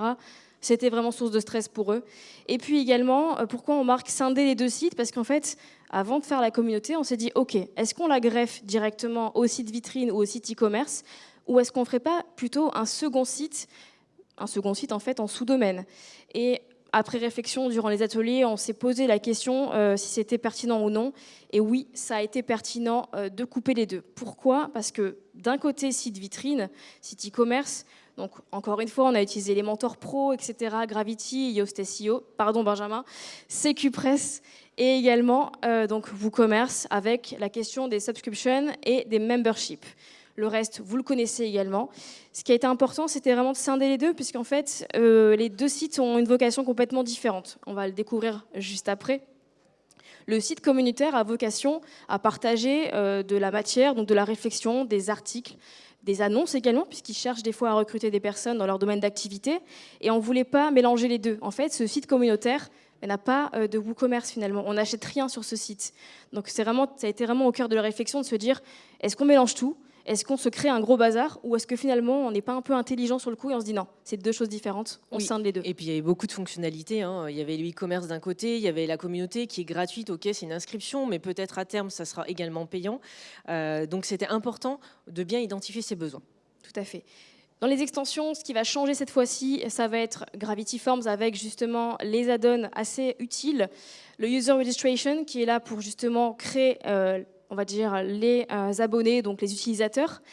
C'était vraiment source de stress pour eux. Et puis également, euh, pourquoi on marque scinder les deux sites? Parce qu'en fait, avant de faire la communauté, on s'est dit, OK, est-ce qu'on la greffe directement au site vitrine ou au site e-commerce? Ou est-ce qu'on ne ferait pas plutôt un second site un second site en fait en sous-domaine? Après réflexion, durant les ateliers, on s'est posé la question euh, si c'était pertinent ou non. Et oui, ça a été pertinent euh, de couper les deux. Pourquoi? Parce que d'un côté, site vitrine, site e-commerce, donc encore une fois, on a utilisé les mentors pro, etc., Gravity, Yoast SEO, pardon Benjamin, CQPress et également euh, donc WooCommerce avec la question des subscriptions et des memberships. Le reste, vous le connaissez également. Ce qui a été important, c'était vraiment de scinder les deux, puisqu'en fait, euh, les deux sites ont une vocation complètement différente. On va le découvrir juste après. Le site communautaire a vocation à partager euh, de la matière, donc de la réflexion, des articles, des annonces également, puisqu'ils cherchent des fois à recruter des personnes dans leur domaine d'activité. Et on ne voulait pas mélanger les deux. En fait, ce site communautaire n'a pas euh, de WooCommerce finalement. On n'achète rien sur ce site. Donc vraiment, ça a été vraiment au cœur de la réflexion de se dire, est-ce qu'on mélange tout? Est-ce qu'on se crée un gros bazar ou est-ce que finalement on n'est pas un peu intelligent sur le coup et on se dit non, c'est deux choses différentes, on scinde les deux. Et puis il y avait beaucoup de fonctionnalités. Hein. Il y avait le e-commerce d'un côté, il y avait la communauté qui est gratuite, ok, c'est une inscription, mais peut-être à terme ça sera également payant. Euh, donc c'était important de bien identifier ses besoins. Tout à fait. Dans les extensions, ce qui va changer cette fois-ci, ça va être Gravity Forms avec justement les add-ons assez utiles. Le User Registration qui est là pour justement créer euh, on va dire, les euh, abonnés, donc les utilisateurs,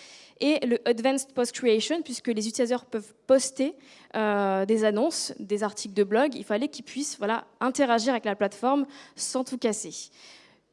et le Advanced Post Creation, puisque les utilisateurs peuvent poster euh, des annonces, des articles de blog, il fallait qu'ils puissent voilà, interagir avec la plateforme sans tout casser.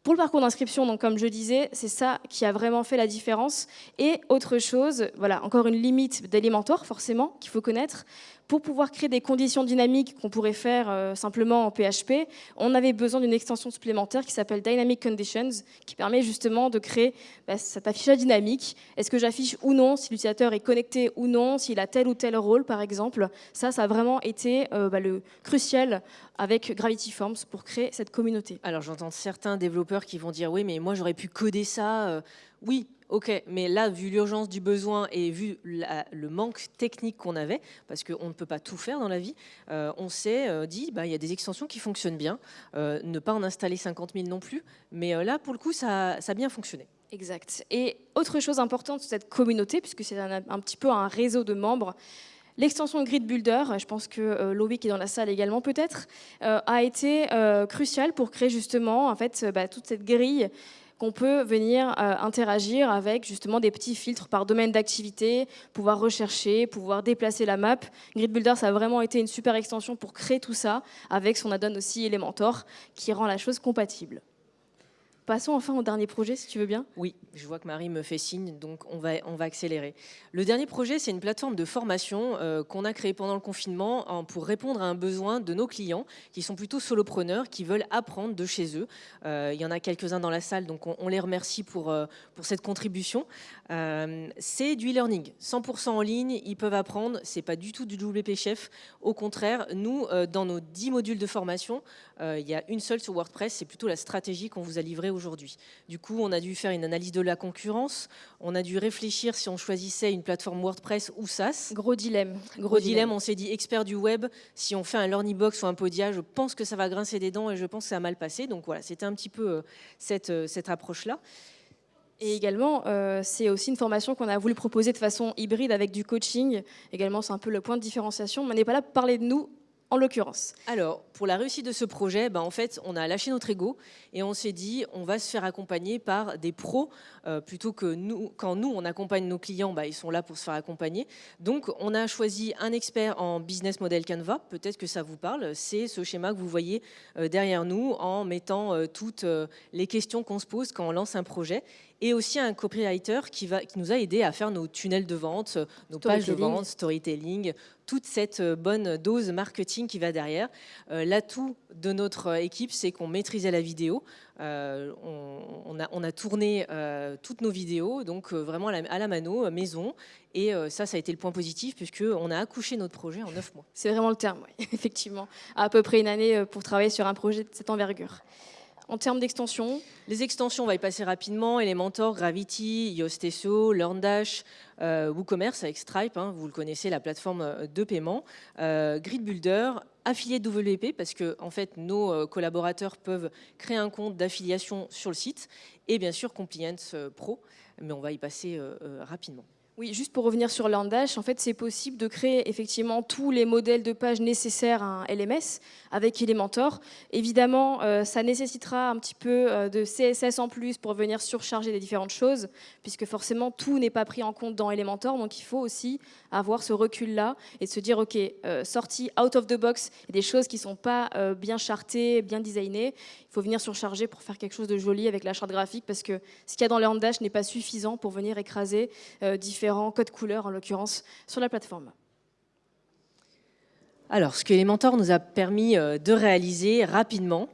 Pour le parcours d'inscription, comme je disais, c'est ça qui a vraiment fait la différence. Et autre chose, voilà, encore une limite d'Elementor forcément qu'il faut connaître. Pour pouvoir créer des conditions dynamiques qu'on pourrait faire euh, simplement en PHP, on avait besoin d'une extension supplémentaire qui s'appelle Dynamic Conditions, qui permet justement de créer bah, cet affichage dynamique. Est-ce que j'affiche ou non, si l'utilisateur est connecté ou non, s'il a tel ou tel rôle, par exemple. Ça, ça a vraiment été euh, bah, le crucial avec Gravity Forms pour créer cette communauté. Alors j'entends certains développeurs qui vont dire oui mais moi j'aurais pu coder ça. Euh, oui, ok, mais là vu l'urgence du besoin et vu le manque technique qu'on avait, parce qu'on ne peut pas tout faire dans la vie, euh, on s'est euh, dit bah, il y a des extensions qui fonctionnent bien, ne pas en installer 50 000 non plus, mais là pour le coup ça, ça a bien fonctionné. Exact. Et autre chose importante sur cette communauté, puisque c'est un, petit peu un réseau de membres, L'extension Grid Builder, je pense que euh, Loïc est dans la salle également peut-être, euh, a été euh, cruciale pour créer justement en fait, bah, toute cette grille qu'on peut venir interagir avec justement des petits filtres par domaine d'activité, pouvoir rechercher, pouvoir déplacer la map. Grid Builder, ça a vraiment été une super extension pour créer tout ça, avec son add-on aussi Elementor, qui rend la chose compatible. Passons enfin au dernier projet, si tu veux bien. Oui, je vois que Marie me fait signe, donc on va, accélérer. Le dernier projet, c'est une plateforme de formation euh, qu'on a créée pendant le confinement pour répondre à un besoin de nos clients qui sont plutôt solopreneurs, qui veulent apprendre de chez eux. Euh, il y en a quelques-uns dans la salle, donc on, les remercie pour, euh, pour cette contribution. c'est du e-learning, 100% en ligne, ils peuvent apprendre, c'est pas du tout du WP Chef. Au contraire, nous, dans nos 10 modules de formation, il y a une seule sur WordPress, c'est plutôt la stratégie qu'on vous a livrée aujourd'hui. Du coup, on a dû faire une analyse de la concurrence, on a dû réfléchir si on choisissait une plateforme WordPress ou SaaS. Gros dilemme. Gros, dilemme, on s'est dit expert du web, si on fait un Learning Box ou un Podia, je pense que ça va grincer des dents et je pense que ça a mal passé. Donc voilà, c'était un petit peu euh, cette, euh, cette approche-là. Et également, euh, c'est aussi une formation qu'on a voulu proposer de façon hybride avec du coaching. Également, c'est un peu le point de différenciation. Mais on n'est pas là pour parler de nous, en l'occurrence Alors, pour la réussite de ce projet, ben, en fait, on a lâché notre ego et on s'est dit, on va se faire accompagner par des pros euh, plutôt que nous. Quand nous, on accompagne nos clients, ben, ils sont là pour se faire accompagner. Donc, on a choisi un expert en business model Canva. Peut-être que ça vous parle. C'est ce schéma que vous voyez euh, derrière nous en mettant euh, toutes les questions qu'on se pose quand on lance un projet et aussi un copywriter qui, va, qui nous a aidé à faire nos tunnels de vente, nos pages de vente, storytelling, toute cette euh, bonne dose marketing qui va derrière. Euh, l'atout de notre équipe, c'est qu'on maîtrisait la vidéo. Euh, on, a, on, a, tourné toutes nos vidéos, donc vraiment à la, mano, maison. Et ça, ça a été le point positif, puisqu'on a accouché notre projet en neuf mois. C'est vraiment le terme, effectivement. À peu près une année pour travailler sur un projet de cette envergure. En termes d'extension Les extensions, on va y passer rapidement. Elementor, Gravity, Yoast SEO, LearnDash, euh, WooCommerce avec Stripe, hein, vous le connaissez, la plateforme euh, de paiement. Euh, Grid Builder, affilié WP, parce que en fait, nos collaborateurs peuvent créer un compte d'affiliation sur le site. Et bien sûr, Compliance Pro, mais on va y passer rapidement. Oui, juste pour revenir sur Landash, en fait, c'est possible de créer effectivement tous les modèles de page nécessaires à un LMS avec Elementor. Évidemment, euh, ça nécessitera un petit peu euh, de CSS en plus pour venir surcharger les différentes choses, puisque forcément, tout n'est pas pris en compte dans Elementor. Donc, il faut aussi avoir ce recul-là et se dire, OK, euh, sorti out of the box, des choses qui ne sont pas bien chartées, bien designées. Venir surcharger pour faire quelque chose de joli avec la charte graphique, parce que ce qu'il y a dans Landash n'est pas suffisant pour venir écraser différents codes couleurs, en l'occurrence, sur la plateforme. Alors, ce que Elementor nous a permis euh, de réaliser rapidement,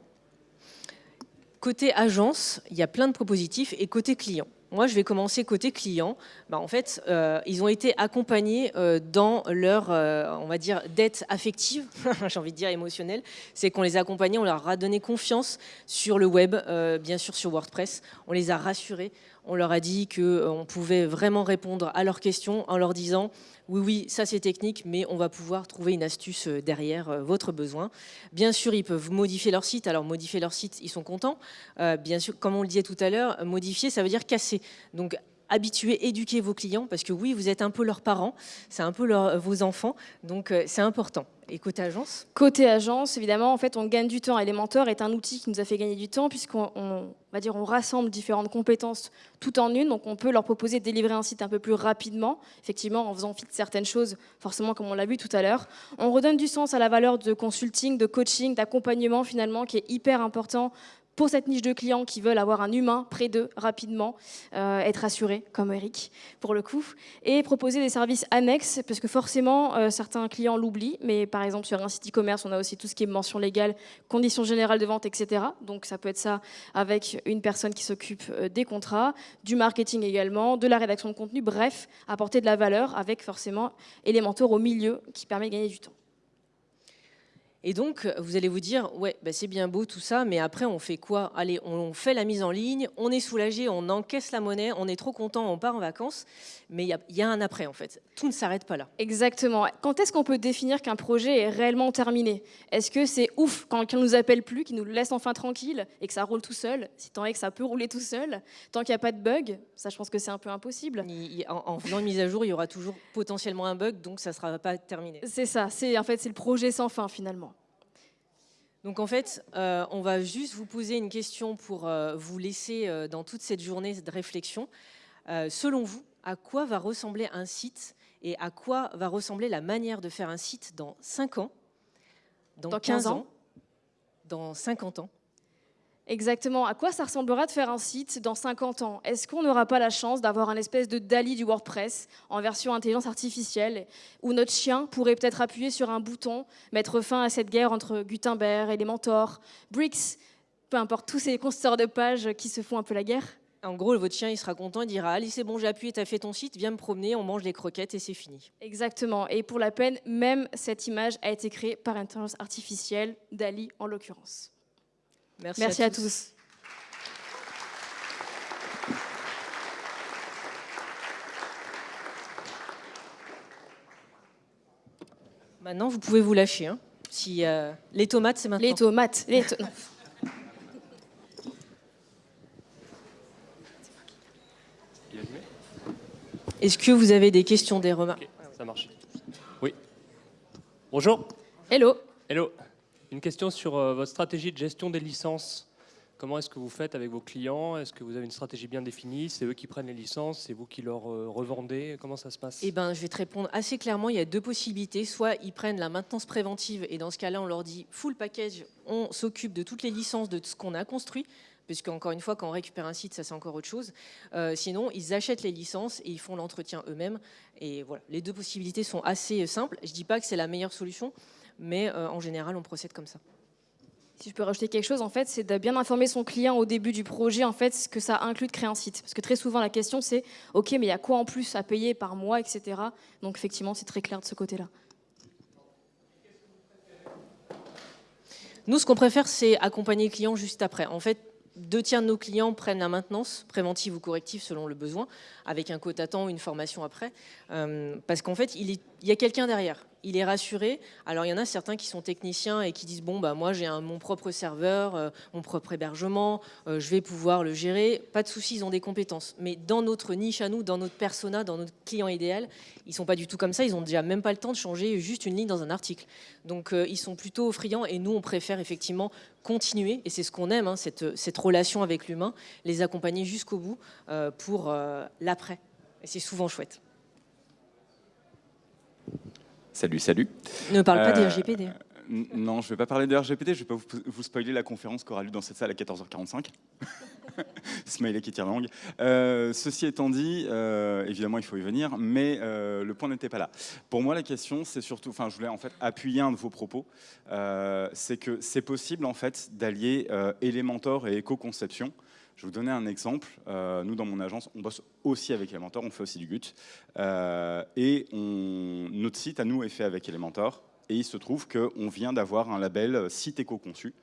côté agence, il y a plein de propositifs, et côté client. Moi, je vais commencer côté client. Bah, en fait, euh, ils ont été accompagnés euh, dans leur, on va dire, dette affective, j'ai envie de dire émotionnelle. C'est qu'on les a accompagnés, on leur a donné confiance sur le web, bien sûr sur WordPress. On les a rassurés on leur a dit qu'on euh, pouvait vraiment répondre à leurs questions en leur disant oui, oui, ça c'est technique, mais on va pouvoir trouver une astuce euh, derrière euh, votre besoin. Bien sûr, ils peuvent modifier leur site. Alors, modifier leur site, ils sont contents. bien sûr, comme on le disait tout à l'heure, modifier, ça veut dire casser. Donc, habituer, éduquer vos clients, parce que oui, vous êtes un peu leurs parents, c'est un peu vos enfants, donc c'est important. Et côté agence? Côté agence, évidemment, en fait, on gagne du temps. Elementor est un outil qui nous a fait gagner du temps puisqu'on va dire on rassemble différentes compétences tout en une. Donc, on peut leur proposer de délivrer un site un peu plus rapidement, effectivement, en faisant fi certaines choses, forcément, comme on l'a vu tout à l'heure. On redonne du sens à la valeur de consulting, de coaching, d'accompagnement, finalement, qui est hyper important pour cette niche de clients qui veulent avoir un humain près d'eux rapidement, euh, être assurés, comme Eric, pour le coup, et proposer des services annexes, parce que forcément, euh, certains clients l'oublient, mais par exemple, sur un site e-commerce, on a aussi tout ce qui est mention légale, conditions générales de vente, etc. Donc ça peut être ça avec une personne qui s'occupe euh, des contrats, du marketing également, de la rédaction de contenu, bref, apporter de la valeur avec forcément Elementor au milieu qui permet de gagner du temps. Et donc, vous allez vous dire, ouais, bah, c'est bien beau tout ça, mais après, on fait quoi? Allez, on fait la mise en ligne, on est soulagé, on encaisse la monnaie, on est trop content, on part en vacances, mais il y, a un après, en fait. Tout ne s'arrête pas là. Exactement. Quand est-ce qu'on peut définir qu'un projet est réellement terminé? Est-ce que c'est ouf quand quelqu'un nous appelle plus, qu'il nous laisse enfin tranquille et que ça roule tout seul? Si tant est que ça peut rouler tout seul, tant qu'il n'y a pas de bug, ça, je pense que c'est un peu impossible. en, faisant une mise à jour, il y aura toujours potentiellement un bug, donc ça ne sera pas terminé. C'est ça. C'est en fait, c'est le projet sans fin, finalement. Donc en fait, euh, on va juste vous poser une question pour euh, vous laisser euh, dans toute cette journée de réflexion. selon vous, à quoi va ressembler un site et à quoi va ressembler la manière de faire un site dans 5 ans, dans, 15 ans, dans 50 ans? Exactement. À quoi ça ressemblera de faire un site dans 50 ans? Est-ce qu'on n'aura pas la chance d'avoir un espèce de Dali du WordPress en version intelligence artificielle où notre chien pourrait peut-être appuyer sur un bouton, mettre fin à cette guerre entre Gutenberg, Elementor, Bricks, peu importe, tous ces constructeurs de pages qui se font un peu la guerre en gros, votre chien, il sera content, il dira Allez, c'est bon, j'ai appuyé, as fait ton site, viens me promener, on mange des croquettes et c'est fini. Exactement. Et pour la peine, même cette image a été créée par intelligence artificielle, Dali en l'occurrence. Merci, à, tous. Maintenant, vous pouvez vous lâcher. Hein. Si, euh, les tomates, c'est maintenant. Les tomates. Les Est-ce que vous avez des questions, des remarques? Ça marche. Oui. Bonjour. Hello. Hello. Une question sur euh, votre stratégie de gestion des licences. Comment est-ce que vous faites avec vos clients? Est-ce que vous avez une stratégie bien définie? C'est eux qui prennent les licences C'est vous qui leur euh, revendez? Comment ça se passe? Eh ben, je vais te répondre assez clairement. Il y a deux possibilités. Soit ils prennent la maintenance préventive et dans ce cas-là, on leur dit full package, on s'occupe de toutes les licences de ce qu'on a construit puisque encore une fois, quand on récupère un site, ça c'est encore autre chose. Euh, sinon, ils achètent les licences et ils font l'entretien eux-mêmes. Et voilà, les deux possibilités sont assez simples. Je ne dis pas que c'est la meilleure solution, mais euh, en général, on procède comme ça. Si je peux rajouter quelque chose, en fait, c'est de bien informer son client au début du projet, en fait, ce que ça inclut de créer un site. Parce que très souvent, la question, c'est OK, mais il y a quoi en plus à payer par mois, etc. Donc, effectivement, c'est très clair de ce côté-là. Nous, ce qu'on préfère, c'est accompagner le client juste après. En fait, deux tiers de nos clients prennent la maintenance, préventive ou corrective selon le besoin, avec un quota temps ou une formation après, euh, parce qu'en fait, il, il y a quelqu'un derrière il est rassuré. Alors il y en a certains qui sont techniciens et qui disent bon bah moi j'ai mon propre serveur, euh, mon propre hébergement, euh, je vais pouvoir le gérer. Pas de souci, ils ont des compétences. Mais dans notre niche à nous, dans notre persona, dans notre client idéal, ils sont pas du tout comme ça. Ils ont déjà même pas le temps de changer juste une ligne dans un article. Donc euh, ils sont plutôt friands et nous on préfère effectivement continuer et c'est ce qu'on aime, hein, cette, cette, relation avec l'humain, les accompagner jusqu'au bout pour l'après. Et c'est souvent chouette. Salut, salut. Ne parle pas des euh, RGPD. Non, je ne vais pas parler de RGPD, je ne vais pas vous, spoiler la conférence qu'aura lieu dans cette salle à 14h45. Smiley qui tire langue. Euh, ceci étant dit, euh, évidemment, il faut y venir, mais le point n'était pas là. Pour moi, la question, c'est surtout, enfin, je voulais en fait appuyer un de vos propos, c'est que c'est possible en fait d'allier Elementor et éco-conception. Je vais vous donner un exemple. Euh, nous, dans mon agence, on bosse aussi avec Elementor, on fait aussi du GUT. Euh, et on, notre site, à nous, est fait avec Elementor. Et il se trouve qu'on vient d'avoir un label site éco-conçu.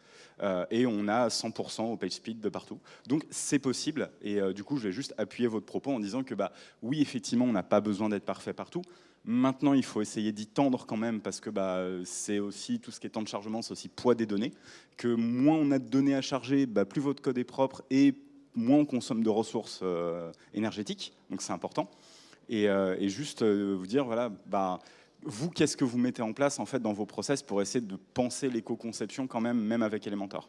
Euh, et on a 100% au page speed de partout. Donc c'est possible. Et du coup, je vais juste appuyer votre propos en disant que bah, oui, effectivement, on n'a pas besoin d'être parfait partout. Maintenant, il faut essayer d'y tendre quand même parce que bah, c'est aussi tout ce qui est temps de chargement, c'est aussi poids des données. Que moins on a de données à charger, bah, plus votre code est propre et moins on consomme de ressources euh, énergétiques. Donc c'est important. Et, euh, juste euh, vous dire, voilà, bah, vous, qu'est-ce que vous mettez en place en fait dans vos process pour essayer de penser l'éco-conception quand même, même avec Elementor?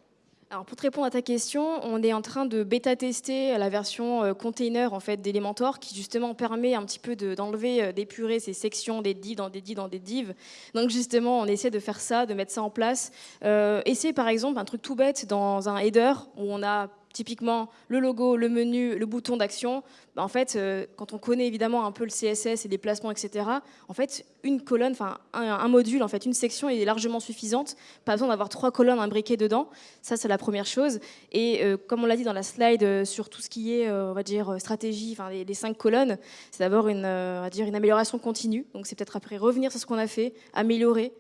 Alors pour te répondre à ta question, on est en train de bêta-tester la version euh, container en fait d'Elementor qui justement permet un petit peu d'enlever, euh, d'épurer ces sections des divs dans des divs dans des divs. Donc justement, on essaie de faire ça, de mettre ça en place. Euh, essayer par exemple un truc tout bête dans un header où on a typiquement le logo, le menu, le bouton d'action, bah, en fait, euh, quand on connaît évidemment un peu le CSS et les placements, etc., en fait, une colonne, enfin un, module, en fait, une section est largement suffisante. Pas besoin d'avoir trois colonnes imbriquées dedans. Ça, c'est la première chose. Et euh, comme on l'a dit dans la slide euh, sur tout ce qui est, on va dire, stratégie, enfin les, les, cinq colonnes, c'est d'abord une, on va dire, une amélioration continue. Donc c'est peut-être après revenir sur ce qu'on a fait, améliorer,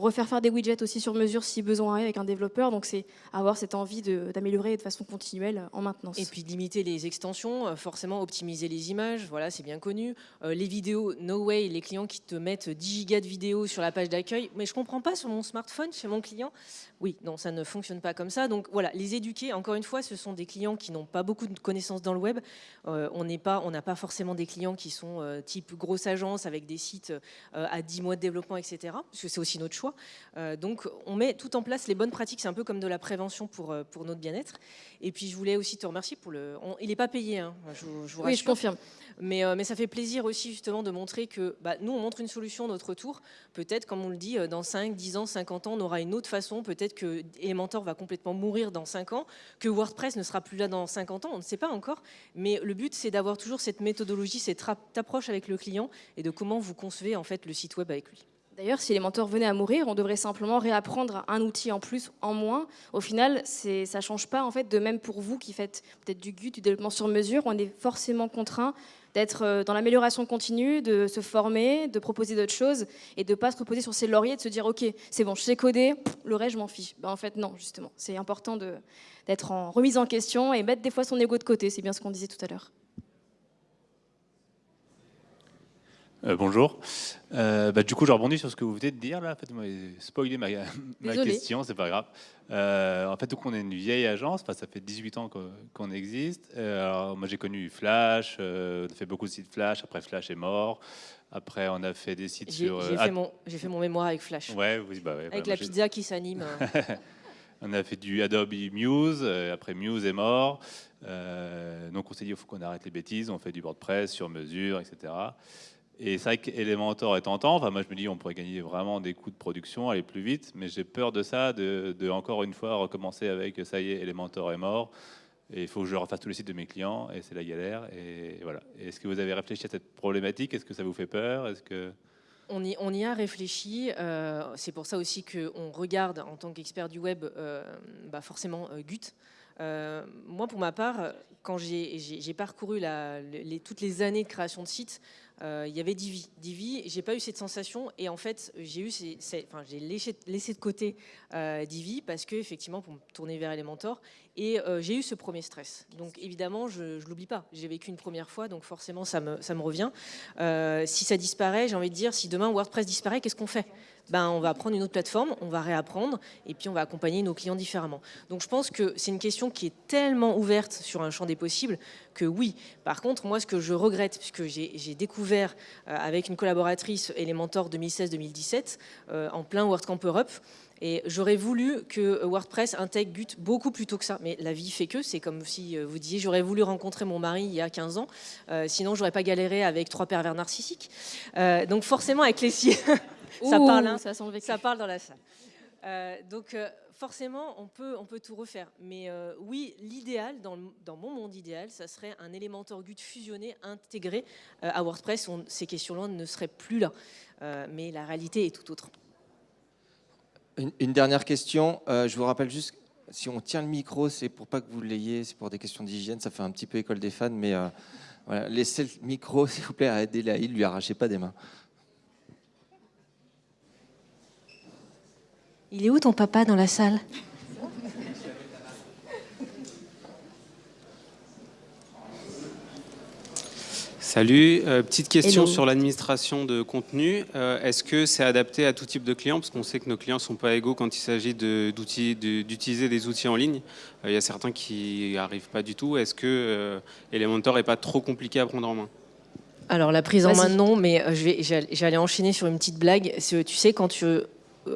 refaire faire des widgets aussi sur mesure si besoin avec un développeur. Donc c'est avoir cette envie d'améliorer de, façon continuelle en maintenance. Et puis limiter les extensions, euh, forcément optimiser les images, voilà c'est bien connu. Euh, les vidéos, no way, les clients qui te mettent 10 gigas de vidéos sur la page d'accueil, mais je comprends pas sur mon smartphone, chez mon client. Oui, non, ça ne fonctionne pas comme ça. Donc voilà, les éduquer, encore une fois, ce sont des clients qui n'ont pas beaucoup de connaissances dans le web. Euh, on n'a pas forcément des clients qui sont type grosse agence avec des sites à 10 mois de développement, etc. Parce que c'est aussi notre choix. Euh, donc on met tout en place les bonnes pratiques, c'est un peu comme de la prévention pour, euh, pour notre bien-être. Et puis je voulais aussi te remercier pour le... il n'est pas payé, hein, je, vous Oui, je confirme. Mais, euh, mais, ça fait plaisir aussi justement de montrer que bah, nous, on montre une solution à notre tour. Peut-être, comme on le dit, dans 5, 10 ans, 50 ans, on aura une autre façon. Peut-être que Elementor va complètement mourir dans 5 ans, que WordPress ne sera plus là dans 50 ans, on ne sait pas encore. Mais le but, c'est d'avoir toujours cette méthodologie, cette approche avec le client et de comment vous concevez en fait le site web avec lui. D'ailleurs, si les mentors venaient à mourir, on devrait simplement réapprendre un outil en plus, en moins. Au final, ça ne change pas. En fait, de même pour vous qui faites peut-être du GUT, du développement sur mesure, on est forcément contraint d'être euh, dans l'amélioration continue, de se former, de proposer d'autres choses et de ne pas se reposer sur ses lauriers, de se dire ok, c'est bon, je sais coder, le reste, je m'en fiche. Ben, en fait, non, justement. C'est important d'être en remise en question et mettre des fois son ego de côté. C'est bien ce qu'on disait tout à l'heure. Euh, bonjour. Euh, bah, du coup, je rebondis sur ce que vous venez de dire là. En fait, vous m'avez spoilé ma, question, c'est pas grave. Euh, en fait, donc, on est une vieille agence. Enfin, ça fait 18 ans qu'on existe. alors, moi, j'ai connu Flash. on a fait beaucoup de sites Flash. Après, Flash est mort. Après, on a fait des sites sur. J'ai fait, mon, fait mon mémoire avec Flash. Ouais, oui, bah, avec la pizza qui s'anime. on a fait du Adobe Muse. après, Muse est mort. donc, on s'est dit, il faut qu'on arrête les bêtises. On fait du WordPress sur mesure, etc. Et c'est vrai qu'Elementor est tentant. Enfin, moi, je me dis, on pourrait gagner vraiment des coûts de production, aller plus vite. Mais j'ai peur de ça, de, encore une fois recommencer avec ça y est, Elementor est mort. Et il faut que je refasse tous les sites de mes clients. Et c'est la galère. Et voilà. Est-ce que vous avez réfléchi à cette problématique? Est-ce que ça vous fait peur? Est-ce que on y, a réfléchi. Euh, c'est pour ça aussi qu'on regarde en tant qu'expert du web, euh, bah forcément euh, Gut. moi, pour ma part, quand j'ai parcouru toutes les années de création de sites, euh, il y avait Divi. Divi, j'ai pas eu cette sensation et en fait, j'ai eu, j'ai laissé, de côté euh, Divi parce que effectivement, pour me tourner vers Elementor, et euh, j'ai eu ce premier stress. Donc évidemment, je, ne l'oublie pas. J'ai vécu une première fois, donc forcément, ça me, ça me revient. si ça disparaît, j'ai envie de dire, si demain WordPress disparaît, qu'est-ce qu'on fait? Ben, on va prendre une autre plateforme, on va réapprendre, et puis on va accompagner nos clients différemment. Donc je pense que c'est une question qui est tellement ouverte sur un champ des possibles que oui. Par contre, moi, ce que je regrette, puisque j'ai découvert euh, avec une collaboratrice Elementor 2016-2017, euh, en plein WordCamp Europe, et j'aurais voulu que WordPress intègre Gut beaucoup plus tôt que ça. Mais la vie fait que, c'est comme si euh, vous disiez, j'aurais voulu rencontrer mon mari il y a 15 ans, sinon j'aurais pas galéré avec trois pervers narcissiques. donc forcément, avec les ça parle, hein. ça, ça, parle dans la salle. Euh, donc euh, forcément, on peut, on peut tout refaire. Mais euh, oui, l'idéal, dans, dans, mon monde idéal, ça serait un Elementor Gut fusionné, intégré à WordPress. ces questions-là ne seraient plus là. mais la réalité est tout autre. Une, une dernière question. je vous rappelle juste, si on tient le micro, c'est pour pas que vous l'ayez, c'est pour des questions d'hygiène. Ça fait un petit peu école des fans, mais voilà, laissez le micro, s'il vous plaît, à Adélaïde, lui arrachez pas des mains. Il est où ton papa dans la salle? Salut, euh, petite question sur l'administration de contenu. Euh, est-ce que c'est adapté à tout type de clients? Parce qu'on sait que nos clients ne sont pas égaux quand il s'agit d'utiliser des outils en ligne. Euh, il y a certains qui n'y arrivent pas du tout. Est-ce que Elementor n'est pas trop compliqué à prendre en main? Alors la prise en main non, mais j'allais enchaîner sur une petite blague. Tu sais quand tu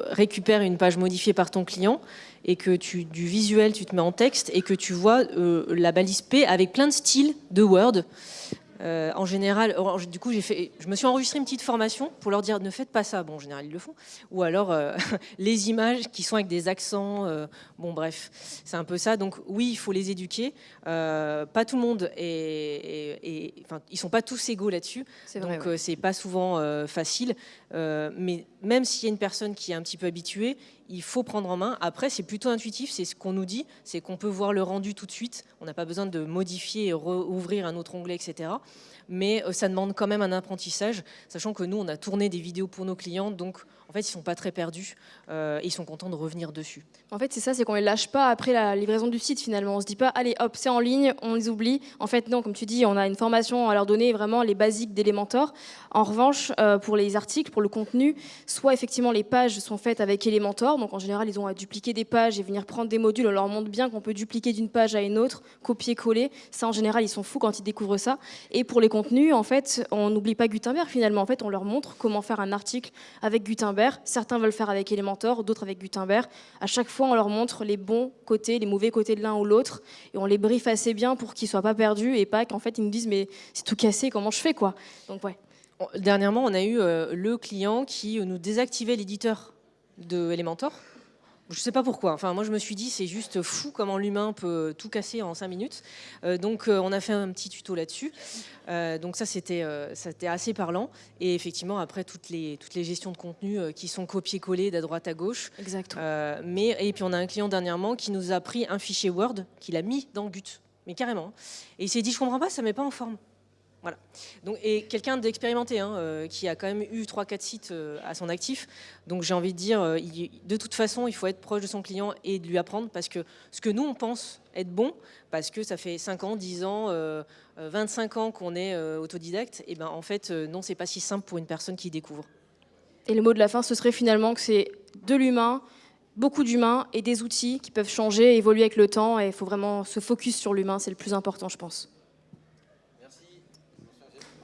récupère une page modifiée par ton client et que tu, du visuel, tu te mets en texte et que tu vois euh, la balise P avec plein de styles de Word. Euh, en général, du coup, j'ai fait, je me suis enregistré une petite formation pour leur dire ne faites pas ça. Bon, en général, ils le font. Ou alors euh, les images qui sont avec des accents. euh, bon, bref, c'est un peu ça. Donc oui, il faut les éduquer. Pas tout le monde enfin, ils sont pas tous égaux là-dessus. Donc ouais. c'est pas souvent facile. Mais même s'il y a une personne qui est un petit peu habituée, il faut prendre en main. Après, c'est plutôt intuitif. C'est ce qu'on nous dit, c'est qu'on peut voir le rendu tout de suite. On n'a pas besoin de modifier et rouvrir un autre onglet, etc. Mais euh, ça demande quand même un apprentissage, sachant que nous, on a tourné des vidéos pour nos clients, donc en fait, ils sont pas très perdus euh, et ils sont contents de revenir dessus. En fait, c'est ça, c'est qu'on les lâche pas après la livraison du site finalement. On se dit pas, allez hop, c'est en ligne, on les oublie. En fait, non, comme tu dis, on a une formation à leur donner vraiment les basiques d'Elementor. En revanche, euh, pour les articles, pour le contenu, soit effectivement les pages sont faites avec Elementor, donc en général, ils ont à dupliquer des pages et venir prendre des modules. On leur montre bien qu'on peut dupliquer d'une page à une autre, copier-coller. Ça, en général, ils sont fous quand ils découvrent ça. Et pour les contenus, en fait, on n'oublie pas Gutenberg finalement. En fait, on leur montre comment faire un article avec Gutenberg. Certains veulent faire avec Elementor, d'autres avec Gutenberg. À chaque fois, on leur montre les bons côtés, les mauvais côtés de l'un ou l'autre, et on les briefe assez bien pour qu'ils soient pas perdus et pas qu'en fait ils nous disent mais c'est tout cassé, comment je fais quoi? Donc ouais. Dernièrement, on a eu euh, le client qui nous désactivait l'éditeur de Elementor. Je ne sais pas pourquoi. Enfin, moi, je me suis dit, c'est juste fou comment l'humain peut tout casser en 5 minutes. Euh, donc, euh, on a fait un petit tuto là-dessus. Euh, donc, ça, c'était assez parlant. Et effectivement, après, toutes les, toutes les gestions de contenu qui sont copiées-collées d'à droite à gauche. Exact. Euh, mais, et puis, on a un client dernièrement qui nous a pris un fichier Word qu'il a mis dans Gut. Mais carrément. hein. Et il s'est dit, je comprends pas, ça ne met pas en forme. Voilà. Donc, et quelqu'un d'expérimenté, hein, euh, qui a quand même eu 3-4 sites euh, à son actif. Donc j'ai envie de dire, euh, de toute façon, il faut être proche de son client et de lui apprendre parce que ce que nous, on pense être bon, parce que ça fait 5 ans, 10 ans, euh, euh, 25 ans qu'on est autodidacte, et ben en fait, non, c'est pas si simple pour une personne qui découvre. Et le mot de la fin, ce serait finalement que c'est de l'humain, beaucoup d'humains et des outils qui peuvent changer, évoluer avec le temps. Et il faut vraiment se focus sur l'humain, c'est le plus important, je pense.